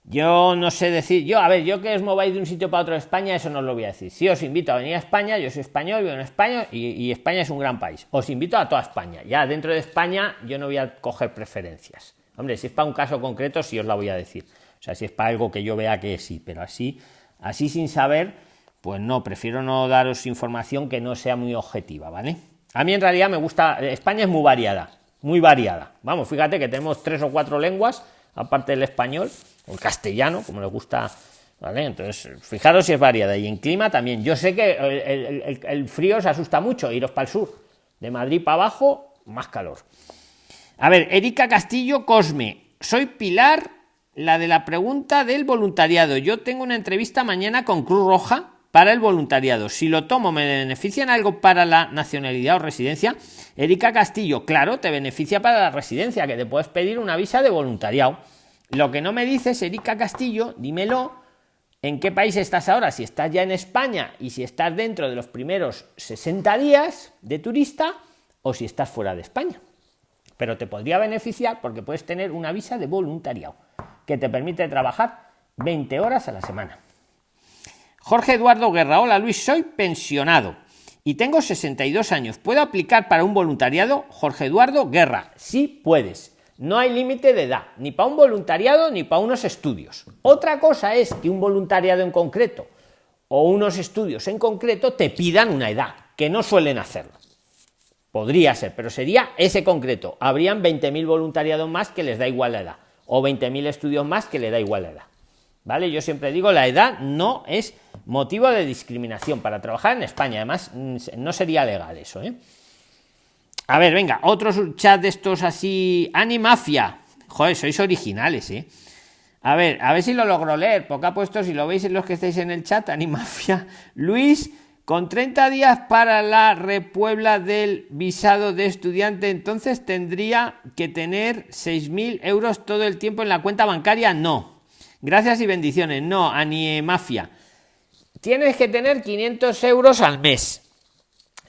Yo no sé decir, yo, a ver, yo que os mováis de un sitio para otro de España, eso no os lo voy a decir. Si os invito a venir a España, yo soy español, vivo en España y, España es un gran país. Os invito a toda España. Ya dentro de España yo no voy a coger preferencias. Hombre, si es para un caso concreto, sí os la voy a decir. O sea, si es para algo que yo vea que sí, pero así, así sin saber, pues no, prefiero no daros información que no sea muy objetiva, ¿vale? A mí en realidad me gusta, España es muy variada, muy variada. Vamos, fíjate que tenemos tres o cuatro lenguas, aparte del español el castellano, como le gusta. ¿Vale? Entonces, fijaros si es variada. Y en clima también. Yo sé que el, frío se asusta mucho, iros para el sur. De Madrid para abajo, más calor. A ver, Erika Castillo Cosme. Soy Pilar, la de la pregunta del voluntariado. Yo tengo una entrevista mañana con Cruz Roja para el voluntariado. Si lo tomo, ¿me benefician algo para la nacionalidad o residencia? Erika Castillo, claro, te beneficia para la residencia, que te puedes pedir una visa de voluntariado. Lo que no me dices, Erika Castillo, dímelo, ¿en qué país estás ahora? Si estás ya en España y si estás dentro de los primeros 60 días de turista o si estás fuera de España. Pero te podría beneficiar porque puedes tener una visa de voluntariado que te permite trabajar 20 horas a la semana. Jorge Eduardo Guerra, hola Luis, soy pensionado y tengo 62 años. ¿Puedo aplicar para un voluntariado? Jorge Eduardo Guerra, sí puedes. No hay límite de edad, ni para un voluntariado ni para unos estudios. Otra cosa es que un voluntariado en concreto o unos estudios en concreto te pidan una edad, que no suelen hacerlo. Podría ser, pero sería ese concreto. Habrían 20.000 voluntariados más que les da igual la edad, o 20.000 estudios más que le da igual la edad. ¿Vale? Yo siempre digo, la edad no es motivo de discriminación para trabajar en España. Además, mm, no sería legal eso. ¿eh? A ver, venga, otros chat de estos así. Animafia. Joder, sois originales, ¿eh? A ver, a ver si lo logro leer. Porque ha puesto, si lo veis en los que estáis en el chat, Animafia. Luis, con 30 días para la repuebla del visado de estudiante, entonces tendría que tener 6.000 euros todo el tiempo en la cuenta bancaria. No. Gracias y bendiciones. No, Animafia. Tienes que tener 500 euros al mes.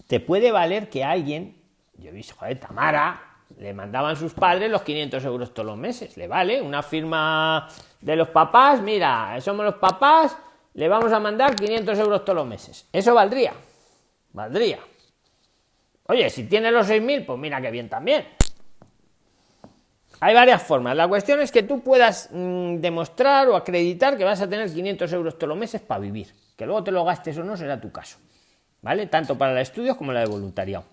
Te puede valer que alguien yo he visto, joder, Tamara, le mandaban sus padres los 500 euros todos los meses, le vale, una firma de los papás, mira, somos los papás, le vamos a mandar 500 euros todos los meses. Eso valdría, valdría. Oye, si tiene los 6.000, pues mira que bien también. Hay varias formas. La cuestión es que tú puedas mm, demostrar o acreditar que vas a tener 500 euros todos los meses para vivir. Que luego te lo gastes o no será tu caso. ¿Vale? Tanto para el estudio como la de voluntariado.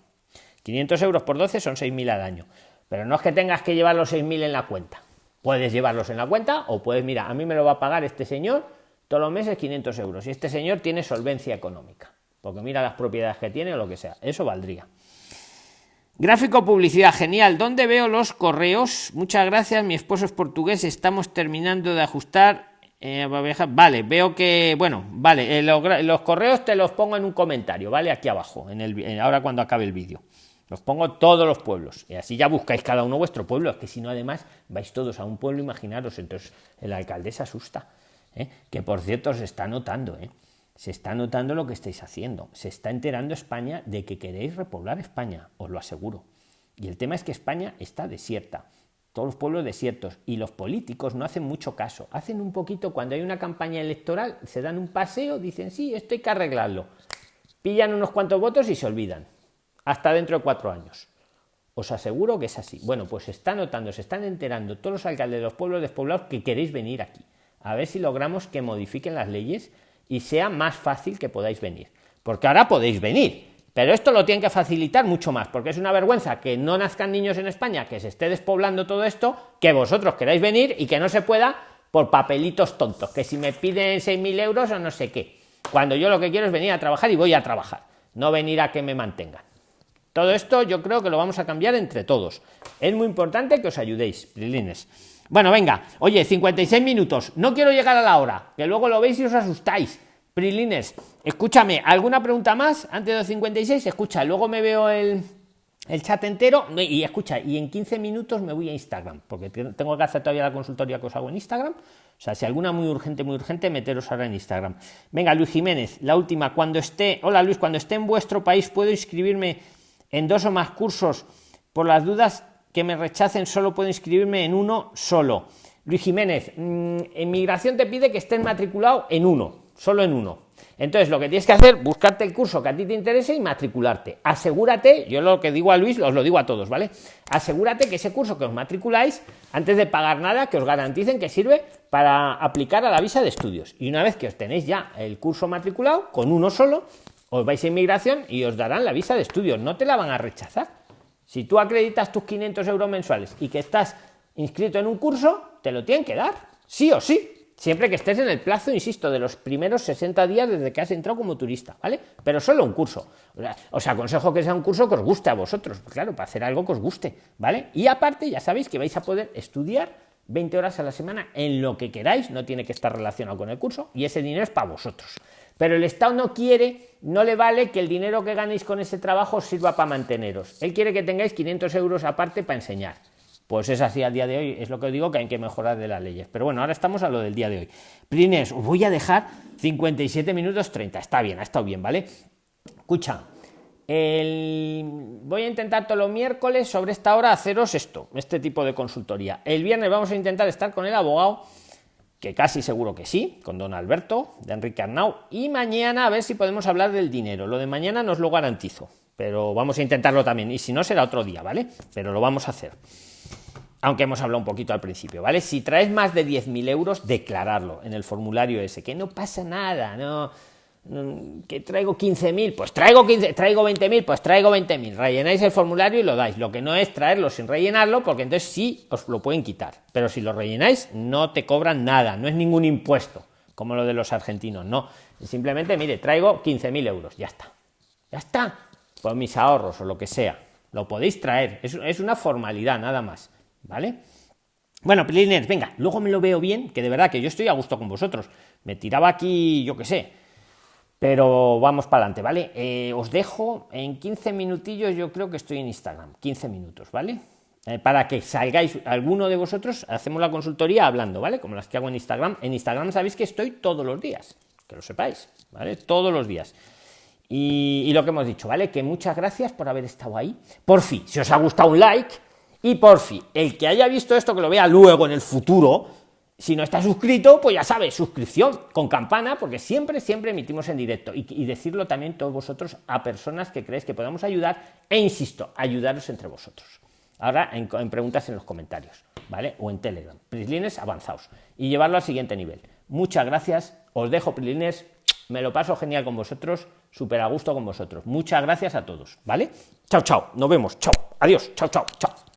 500 euros por 12 son 6.000 al año. Pero no es que tengas que llevar los 6.000 en la cuenta. Puedes llevarlos en la cuenta o puedes, mira, a mí me lo va a pagar este señor todos los meses 500 euros y este señor tiene solvencia económica. porque mira las propiedades que tiene o lo que sea, eso valdría. Gráfico publicidad, genial. ¿Dónde veo los correos? Muchas gracias, mi esposo es portugués, estamos terminando de ajustar. Eh, vale, veo que, bueno, vale, eh, los, correos te los pongo en un comentario, ¿vale? Aquí abajo, en el, ahora cuando acabe el vídeo. Los pongo todos los pueblos. Y así ya buscáis cada uno vuestro pueblo. Es que si no, además, vais todos a un pueblo, imaginaros. Entonces, el alcalde se asusta. ¿Eh? Que por cierto, se está notando, ¿eh? Se está notando lo que estáis haciendo. Se está enterando España de que queréis repoblar España, os lo aseguro. Y el tema es que España está desierta. Todos los pueblos desiertos. Y los políticos no hacen mucho caso. Hacen un poquito cuando hay una campaña electoral, se dan un paseo, dicen, sí, esto hay que arreglarlo. Pillan unos cuantos votos y se olvidan. Hasta dentro de cuatro años. Os aseguro que es así. Bueno, pues se está notando, se están enterando todos los alcaldes de los pueblos despoblados que queréis venir aquí. A ver si logramos que modifiquen las leyes y sea más fácil que podáis venir. Porque ahora podéis venir, pero esto lo tienen que facilitar mucho más, porque es una vergüenza que no nazcan niños en España, que se esté despoblando todo esto, que vosotros queráis venir y que no se pueda por papelitos tontos, que si me piden 6.000 euros o no sé qué. Cuando yo lo que quiero es venir a trabajar y voy a trabajar, no venir a que me mantengan. Todo esto yo creo que lo vamos a cambiar entre todos. Es muy importante que os ayudéis, Lilines. Bueno, venga, oye, 56 minutos. No quiero llegar a la hora, que luego lo veis y os asustáis. Prilines, escúchame, ¿alguna pregunta más antes de los 56? Escucha, luego me veo el, el chat entero y escucha, y en 15 minutos me voy a Instagram, porque tengo que hacer todavía la consultoría que os hago en Instagram. O sea, si alguna muy urgente, muy urgente, meteros ahora en Instagram. Venga, Luis Jiménez, la última, cuando esté, hola Luis, cuando esté en vuestro país, ¿puedo inscribirme en dos o más cursos? Por las dudas, que me rechacen solo puedo inscribirme en uno solo. Luis Jiménez, mm, en migración te pide que estés matriculado en uno, solo en uno. Entonces, lo que tienes que hacer, buscarte el curso que a ti te interese y matricularte. Asegúrate, yo lo que digo a Luis, os lo digo a todos, ¿vale? Asegúrate que ese curso que os matriculáis, antes de pagar nada, que os garanticen que sirve para aplicar a la visa de estudios. Y una vez que os tenéis ya el curso matriculado, con uno solo, os vais a inmigración y os darán la visa de estudios. No te la van a rechazar. Si tú acreditas tus 500 euros mensuales y que estás inscrito en un curso, te lo tienen que dar, sí o sí. Siempre que estés en el plazo, insisto, de los primeros 60 días desde que has entrado como turista, ¿vale? Pero solo un curso. Os aconsejo que sea un curso que os guste a vosotros, claro, para hacer algo que os guste, ¿vale? Y aparte, ya sabéis que vais a poder estudiar 20 horas a la semana en lo que queráis, no tiene que estar relacionado con el curso, y ese dinero es para vosotros. Pero el Estado no quiere, no le vale que el dinero que ganéis con ese trabajo sirva para manteneros. Él quiere que tengáis 500 euros aparte para enseñar. Pues es así a día de hoy, es lo que digo que hay que mejorar de las leyes. Pero bueno, ahora estamos a lo del día de hoy. Prines, os voy a dejar 57 minutos 30. Está bien, ha estado bien, ¿vale? Escucha, voy a intentar todos los miércoles sobre esta hora haceros esto, este tipo de consultoría. El viernes vamos a intentar estar con el abogado que casi seguro que sí, con don Alberto, de Enrique Arnau, y mañana a ver si podemos hablar del dinero. Lo de mañana no os lo garantizo, pero vamos a intentarlo también, y si no será otro día, ¿vale? Pero lo vamos a hacer. Aunque hemos hablado un poquito al principio, ¿vale? Si traes más de 10.000 euros, declararlo en el formulario ese, que no pasa nada, no que traigo 15.000, pues traigo 15, traigo 20.000, pues traigo 20.000. Rellenáis el formulario y lo dais. Lo que no es traerlo sin rellenarlo, porque entonces sí os lo pueden quitar. Pero si lo rellenáis, no te cobran nada, no es ningún impuesto, como lo de los argentinos, no. Simplemente, mire, traigo 15.000 euros, ya está. Ya está. Pues mis ahorros o lo que sea. Lo podéis traer, es, es una formalidad, nada más. ¿Vale? Bueno, Pliners, venga, luego me lo veo bien, que de verdad que yo estoy a gusto con vosotros. Me tiraba aquí, yo qué sé, pero vamos para adelante, ¿vale? Eh, os dejo en 15 minutillos, yo creo que estoy en Instagram, 15 minutos, ¿vale? Eh, para que salgáis alguno de vosotros, hacemos la consultoría hablando, ¿vale? Como las que hago en Instagram. En Instagram sabéis que estoy todos los días, que lo sepáis, ¿vale? Todos los días. Y, y lo que hemos dicho, ¿vale? Que muchas gracias por haber estado ahí. Por fin, si os ha gustado un like, y por fin, el que haya visto esto, que lo vea luego en el futuro, si no está suscrito, pues ya sabes, suscripción con campana, porque siempre, siempre emitimos en directo. Y, decirlo también todos vosotros a personas que creéis que podamos ayudar, e insisto, ayudaros entre vosotros. Ahora en, preguntas en los comentarios, ¿vale? O en Telegram. Prislines avanzados. Y llevarlo al siguiente nivel. Muchas gracias, os dejo Prislines, me lo paso genial con vosotros, súper a gusto con vosotros. Muchas gracias a todos, ¿vale? Chao, chao, nos vemos, chao, adiós, chao, chao, chao.